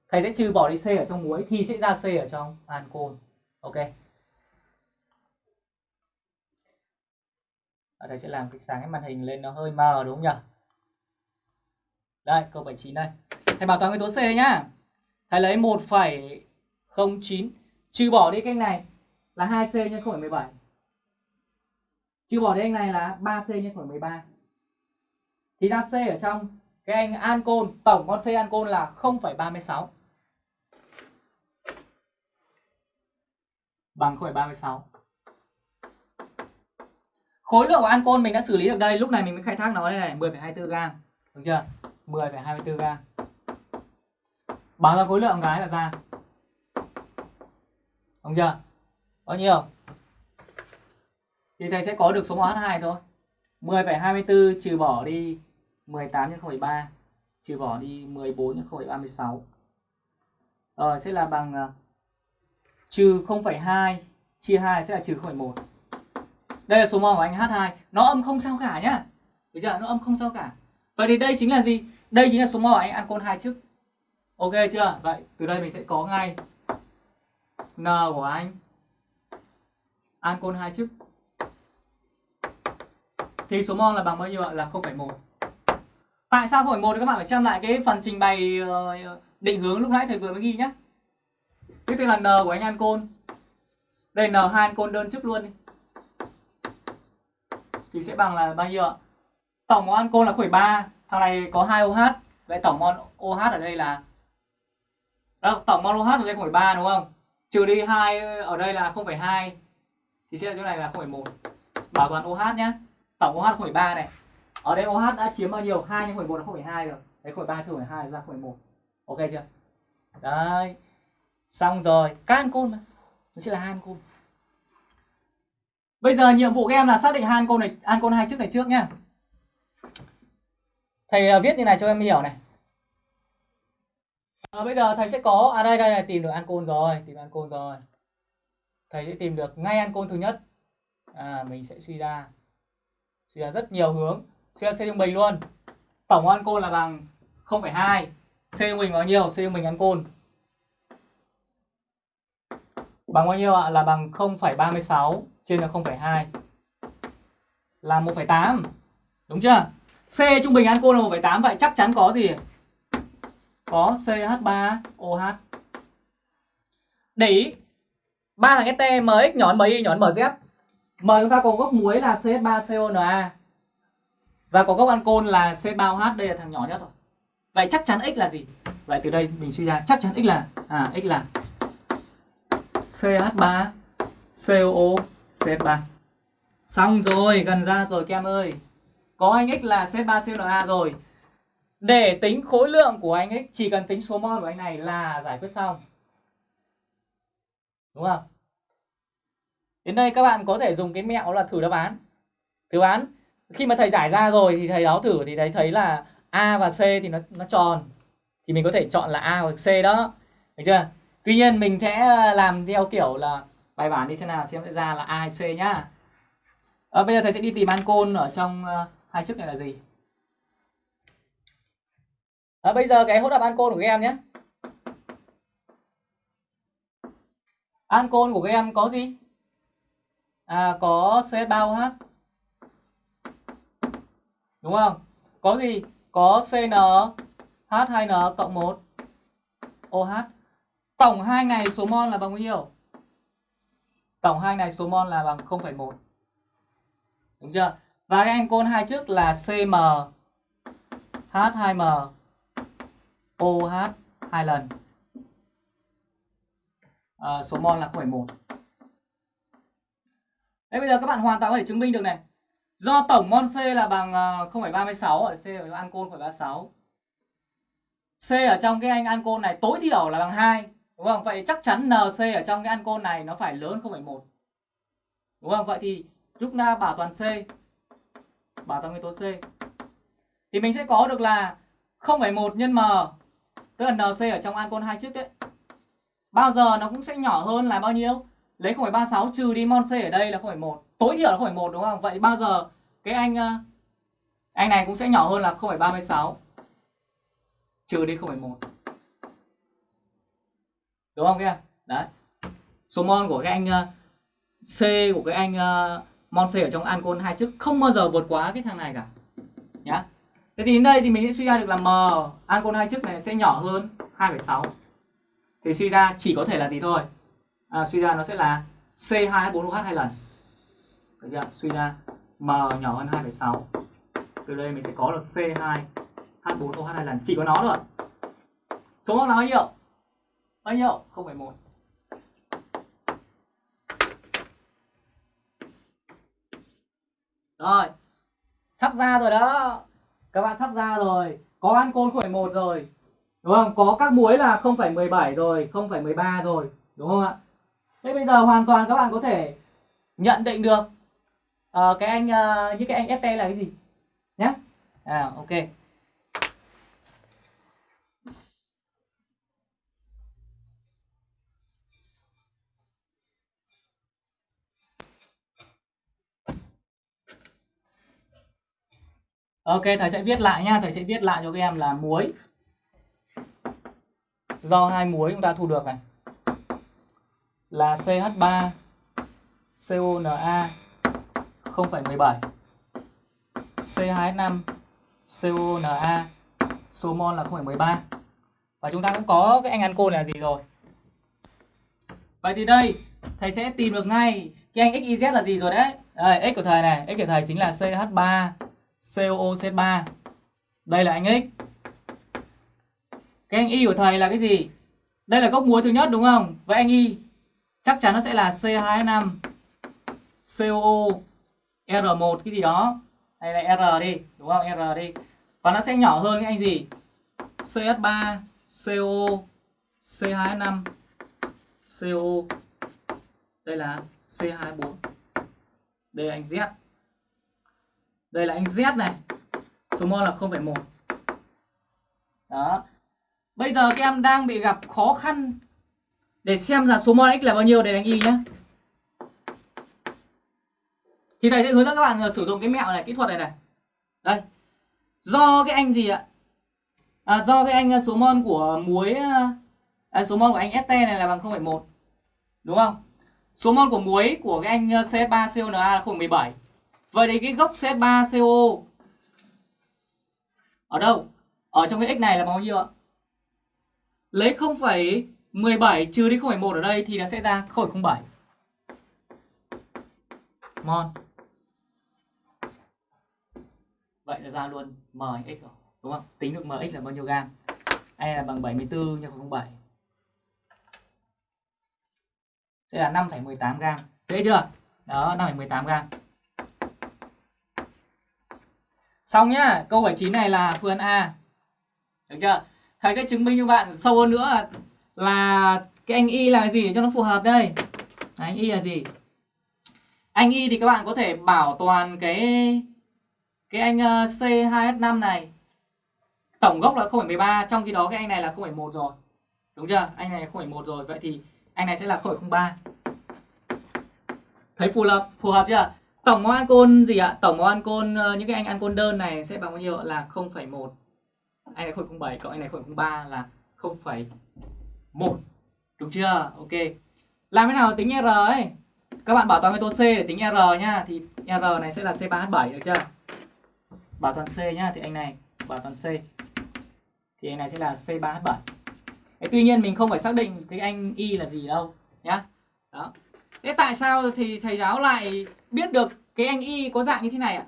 Thầy sẽ trừ bỏ đi C ở trong muối thì sẽ ra C ở trong ancol ok. Ở đây sẽ làm cái sáng cái màn hình lên nó hơi mờ đúng không nhỉ? Đây câu 79 đây. Thầy bảo toán yếu tố C nhá. Thầy lấy 1,09 trừ bỏ đi cái này là 2C nhân 0,17 trừ bỏ đi anh này là 3C nhân 0,13 thì ra C ở trong cái anh ancol tổng con C ancol là 0,36 bằng 0,36 khối lượng của ancol mình đã xử lý được đây lúc này mình mới khai thác nó. Đây này 10,24 gram. Được chưa? 10,24 gram. Báo ra khối lượng cái là ra. Đúng chưa? Bao nhiêu? Thì thầy sẽ có được số mol H2 thôi. 10,24 trừ bỏ đi 18 nhân 0,3 trừ bỏ đi 14 nhân 0,36 rồi sẽ là bằng uh, trừ 0,2 chia 2 sẽ là trừ 0,1 đây là số mol của anh H2 nó âm không sao cả nhá. Được chưa? Nó âm không sao cả. Vậy thì đây chính là gì? Đây chính là số mol của anh ancol hai chức ok chưa? Vậy từ đây mình sẽ có ngay n của anh ancol hai chức thì số mol là bằng bao nhiêu ạ? Là 0,1 tại sao 0,1 thì các bạn phải xem lại cái phần trình bày ờ, định hướng lúc nãy thầy vừa mới ghi nhé cái tên là n của anh ancol. Đây n hai ancol đơn chức luôn đi. Thì sẽ bằng là bao nhiêu ạ? Tổng mol ancol là 0,3, thằng này có 2 OH. Vậy tổng mol OH ở đây là Đó, tổng mol OH ở đây 0,3 đúng không? Trừ đi 2 ở đây là 0,2 thì sẽ là chỗ này là 0,1. Bảo toàn OH nhé Tổng OH 0,3 này. Ở đây OH đã chiếm bao nhiêu? 2 nhân 1 là 0,2 rồi. Đấy 0,3 trừ 0,2 ra 0,1. Ok chưa? Đấy. Xong rồi, các ancol mà. Nó sẽ là hai ancol. Bây giờ nhiệm vụ các em là xác định hai ancol này, ancol hai trước này trước nhá. Thầy à, viết như này cho em hiểu này. À, bây giờ thầy sẽ có à đây đây này tìm được ancol rồi, tìm ancol rồi. Thầy sẽ tìm được ngay ancol thứ nhất. À mình sẽ suy ra suy ra rất nhiều hướng. Suy ra C trung bình luôn. Tổng ăn côn là bằng 0,2. C trung bình bao nhiêu? C trung bình côn bằng bao nhiêu ạ? Là bằng 0,36 trên là 0,2 là 1,8. Đúng chưa? C trung bình ăn côn là 1,8 vậy chắc chắn có gì? Có CH3OH. Để ý ba thằng ST MX nhỏ MI nhỏ MZ. Mời chúng ta có gốc muối là CH3CONA. Và có gốc ancol là C3OH, đây là thằng nhỏ nhất rồi. Vậy chắc chắn X là gì? Vậy từ đây mình suy ra chắc chắn X là à X là CH3 COO CH3 Xong rồi, gần ra rồi các em ơi Có anh X là CH3CONA rồi Để tính khối lượng của anh X Chỉ cần tính số mol của anh này là giải quyết xong Đúng không? Đến đây các bạn có thể dùng cái mẹo là thử đáp án Thử đáp án Khi mà thầy giải ra rồi thì thầy đó thử thì thầy thấy là A và C thì nó nó tròn Thì mình có thể chọn là A hoặc C đó Được chưa? Tuy nhiên mình sẽ ờ, làm theo kiểu là bài bản đi xem nào xem sẽ ra là A hay C nhá. À, bây giờ thầy sẽ đi tìm ancol ở trong uh, hai chức này là gì. À, bây giờ cái hỗn hợp ancol của các em nhé. Ancol của các em có gì? À có C3OH. đúng không? Có gì? Có CN H2N cộng 1 OH tổng hai ngày số mol là bằng bao nhiêu? Tổng hai ngày số mol là bằng 0,1 đúng chưa? Và cái ancol hai trước là CM H2M OH hai lần. À, số mol là 0,1 Đấy bây giờ các bạn hoàn toàn có thể chứng minh được này Do tổng mol C là bằng ờ, 0,36 ở C ở ancol 0,36 C ở trong cái anh ancol này tối thiểu là bằng 2 Đúng không? Vậy chắc chắn NC ở trong cái ancol này nó phải lớn 0,1 Đúng không? Vậy thì chúng ta bảo toàn C Bảo toàn nguyên tố C Thì mình sẽ có được là 0,1 nhân M Tức là NC ở trong ancol hai trước đấy Bao giờ nó cũng sẽ nhỏ hơn là bao nhiêu? Lấy 0,36 trừ đi mon C ở đây là 0,1 Tối thiểu là 0,1 đúng không? Vậy bao giờ cái anh ờ, anh này cũng sẽ nhỏ hơn là 0,36 trừ đi 0,1 đúng không kia? Đấy. Số mon của cái anh ờ, C của cái anh ờ, mon C ở trong ancol hai chức không bao giờ vượt quá cái thằng này cả. Nhá. Thế thì đến đây thì mình sẽ suy ra được là m ancol hai chức này sẽ nhỏ hơn 2,6 thì suy ra chỉ có thể là gì thôi? À, suy ra nó sẽ là C2H4OH hai lần. Được chưa? suy ra m nhỏ hơn 2,6 từ đây mình sẽ có được C2 H4OH hai lần. Chỉ có nó thôi. Số mốc là bao nhiêu? Bao nhiêu? 0,1 rồi. Sắp ra rồi đó. Các bạn sắp ra rồi. Có ancol 0,1 rồi. Đúng không? Có các muối là 0,17 rồi 0,13 rồi. Đúng không ạ? Thế bây giờ hoàn toàn các bạn có thể nhận định được uh, cái anh uh, như cái anh ST là cái gì? Nhé à ok. Ok, thầy sẽ viết lại nha, thầy sẽ viết lại cho các em là muối. Do hai muối chúng ta thu được này là CH3 CONa 0,17 C2H5 CONa số mol là 0,13 và chúng ta cũng có cái anh ancol là gì rồi? Vậy thì đây thầy sẽ tìm được ngay cái anh XYZ là gì rồi đấy. Đây, x của thầy này x của thầy chính là CH3 COOC3 đây là anh x. Cái anh y của thầy là cái gì? Đây là gốc muối thứ nhất đúng không? Vậy anh y chắc chắn nó sẽ là C2H5 COO R1 cái gì đó. Hay là R đi đúng không? R đi. Và nó sẽ nhỏ hơn cái anh gì? CS3 CO C2H5 CO đây là C24 đây là anh Z. Đây là anh Z này. Số mol là 0,1 đó. Bây giờ các em đang bị gặp khó khăn để xem là số mol x là bao nhiêu để đánh y nhé thì thầy sẽ hướng dẫn các bạn ờ, sử dụng cái mẹo này kỹ thuật này này. Đây. Do cái anh gì ạ? À, do cái anh ờ, số mol của muối ờ, à, số mol của anh ST này là bằng 0,1 đúng không? Số mol của muối của cái anh CS3CONa là 0,17 vậy thì cái gốc CS3CO ở đâu? Ở trong cái x này là bao nhiêu ạ? Lấy 17 trừ đi 0,1 ở đây thì nó sẽ ra 0,07 mol vậy là ra luôn mx rồi đúng không? Tính được mx là bao nhiêu gam? E là bằng 74 nhân 0,07 sẽ là 5,18 gam. Dễ chưa? Đó 5,18 gam. Xong nhá câu 79 này là phương án A. Được chưa? Thầy sẽ chứng minh cho bạn sâu hơn nữa là cái anh y là gì để cho nó phù hợp đây? Đấy, anh y là gì? Anh y thì các bạn có thể bảo toàn cái cái anh ờ, C2H5 này. Tổng gốc là 0,13 trong khi đó cái anh này là 0,1 rồi. Đúng chưa? Anh này 0,1 rồi. Vậy thì anh này sẽ là 0,03 thấy phù hợp phù hợp chưa? Tổng mol ancol gì ạ? Tổng món ancol ờ, những cái anh ancol đơn này sẽ bằng bao nhiêu là 0,1 anh này 0,07 cộng anh này 0,03 là 1 đúng chưa ok làm thế nào tính r ấy các bạn bảo toàn nguyên tố C để tính R nhá thì R này sẽ là C3H7 được chưa? Bảo toàn C nhá thì anh này bảo toàn C thì anh này sẽ là C3H7. Thế tuy nhiên mình không phải xác định cái anh Y là gì đâu nhá. Đó. Thế tại sao thì thầy giáo lại biết được cái anh Y có dạng như thế này ạ?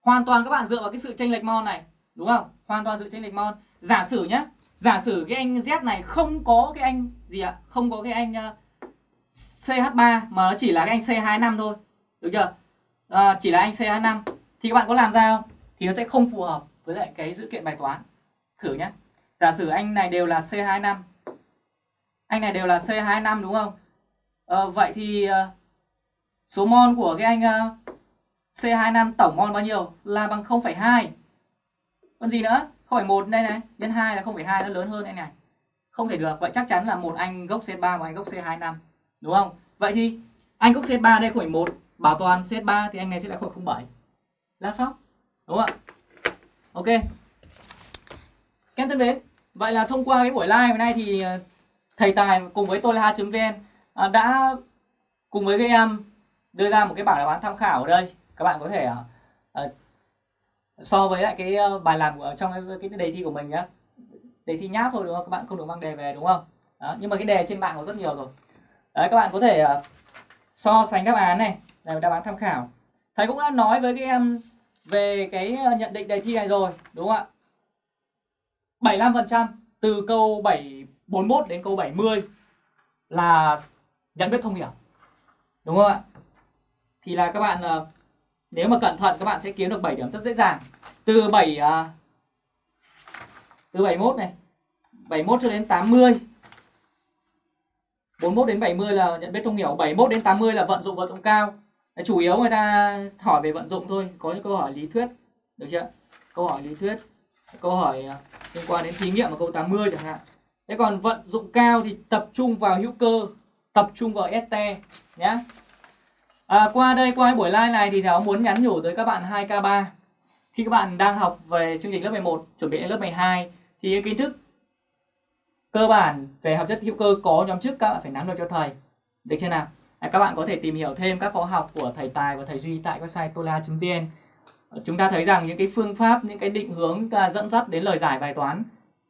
Hoàn toàn các bạn dựa vào cái sự chênh lệch mol này, đúng không? Hoàn toàn dựa chênh lệch mol. Giả sử nhá, giả sử cái anh Z này không có cái anh gì ạ? À? Không có cái anh ờ, uh, CH3 mà nó chỉ là cái anh C25 thôi. Được chưa? À, chỉ là anh CH5 thì các bạn có làm ra không? Thì nó sẽ không phù hợp với lại cái dữ kiện bài toán. Thử nhé. Giả sử anh này đều là C25. Anh này đều là C25 đúng không? À, vậy thì uh, số mol của cái anh uh, C25 tổng mol bao nhiêu? Là bằng 0,2. Còn gì nữa? 0,1 đây này, nhân 2 là 0,2 nó lớn hơn anh này. Không thể được. Vậy chắc chắn là một anh gốc C3 và anh gốc C25 đúng không vậy thì anh gốc C3 đây khoảng 1 bảo toàn C3 thì anh này sẽ là khoảng 07 là xong đúng không ạ ok các em thân mến vậy là thông qua cái buổi live hôm nay thì ờ, thầy tài cùng với tôi là ha.vn ờ, đã cùng với các em đưa ra một cái bảng đáp án tham khảo ở đây các bạn có thể ờ, so với lại cái ờ, bài làm ở trong cái, đề thi của mình nhá. Đề thi nháp thôi đúng không? Các bạn không được mang đề về đúng không? Đó, nhưng mà cái đề trên mạng có rất nhiều rồi. Đấy, các bạn có thể ờ, so sánh đáp án này. Là đáp án tham khảo. Thầy cũng đã nói với các em về cái ờ, nhận định đề thi này rồi đúng không ạ? 75% từ câu 741 đến câu 70 là nhận biết thông hiểu. Đúng không ạ? Thì là các bạn uh, nếu mà cẩn thận các bạn sẽ kiếm được 7 điểm rất dễ dàng. Từ 7 uh, à, từ 71 này 71 cho đến 80 41 đến 70 là nhận biết thông hiểu 71 đến 80 là vận dụng vận dụng cao. Chủ yếu người ta hỏi về vận dụng thôi có những câu hỏi lý thuyết được chưa? Câu hỏi lý thuyết câu hỏi à, liên quan đến thí nghiệm ở câu 80 chẳng hạn. Thế còn vận dụng cao thì tập trung vào hữu cơ tập trung vào ST nhé à, qua đây qua buổi live này thì thảo muốn nhắn nhủ tới các bạn 2K3 khi các bạn đang học về chương trình lớp 11 chuẩn bị đến lớp 12 thì kiến thức cơ bản về hợp chất hữu cơ có nhóm trước các bạn phải nắm được cho thầy. Được chưa nào? À, các bạn có thể tìm hiểu thêm các khóa học của thầy tài và thầy duy tại website tola.vn ờ, chúng ta thấy rằng những cái phương pháp những cái định hướng à, dẫn dắt đến lời giải bài toán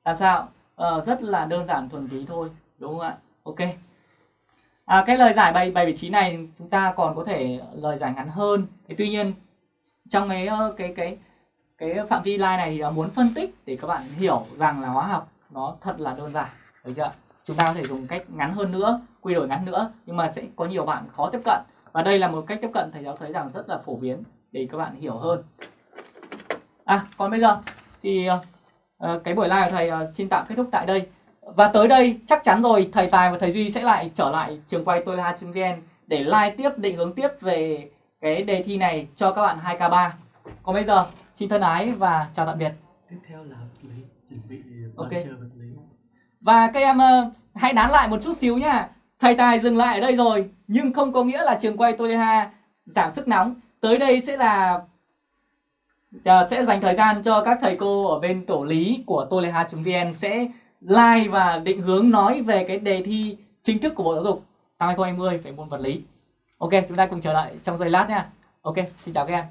là sao? À, rất là đơn giản thuần túy thôi đúng không ạ? Ok à, cái lời giải bài bài vị trí này chúng ta còn có thể lời giải ngắn hơn. Thế tuy nhiên trong cái cái cái cái phạm vi line này thì muốn phân tích để các bạn hiểu rằng là hóa học nó thật là đơn giản được chưa? Chúng ta có thể dùng cách ngắn hơn nữa quy đổi ngắn nữa nhưng mà sẽ có nhiều bạn khó tiếp cận. Và đây là một cách tiếp cận thầy giáo thấy rằng rất là phổ biến để các bạn hiểu hơn. À còn bây giờ thì uh, cái buổi live của thầy uh, xin tạm kết thúc tại đây và tới đây chắc chắn rồi thầy tài và thầy duy sẽ lại trở lại trường quay tôi là vn để live tiếp định hướng tiếp về cái đề thi này cho các bạn 2k3 còn bây giờ xin thân ái và chào tạm biệt tiếp theo là lấy chuẩn bị Ok. lý Và các em ờ, hãy nán lại một chút xíu nhá. Thầy Tài dừng lại ở đây rồi, nhưng không có nghĩa là trường quay Toleha giảm sức nóng. Tới đây sẽ là ờ, sẽ dành thời gian cho các thầy cô ở bên tổ lý của toleha.vn sẽ like và định hướng nói về cái đề thi chính thức của Bộ Giáo dục năm 2020 về môn vật lý. Ok, chúng ta cùng trở lại trong giây lát nha. Ok, xin chào các em.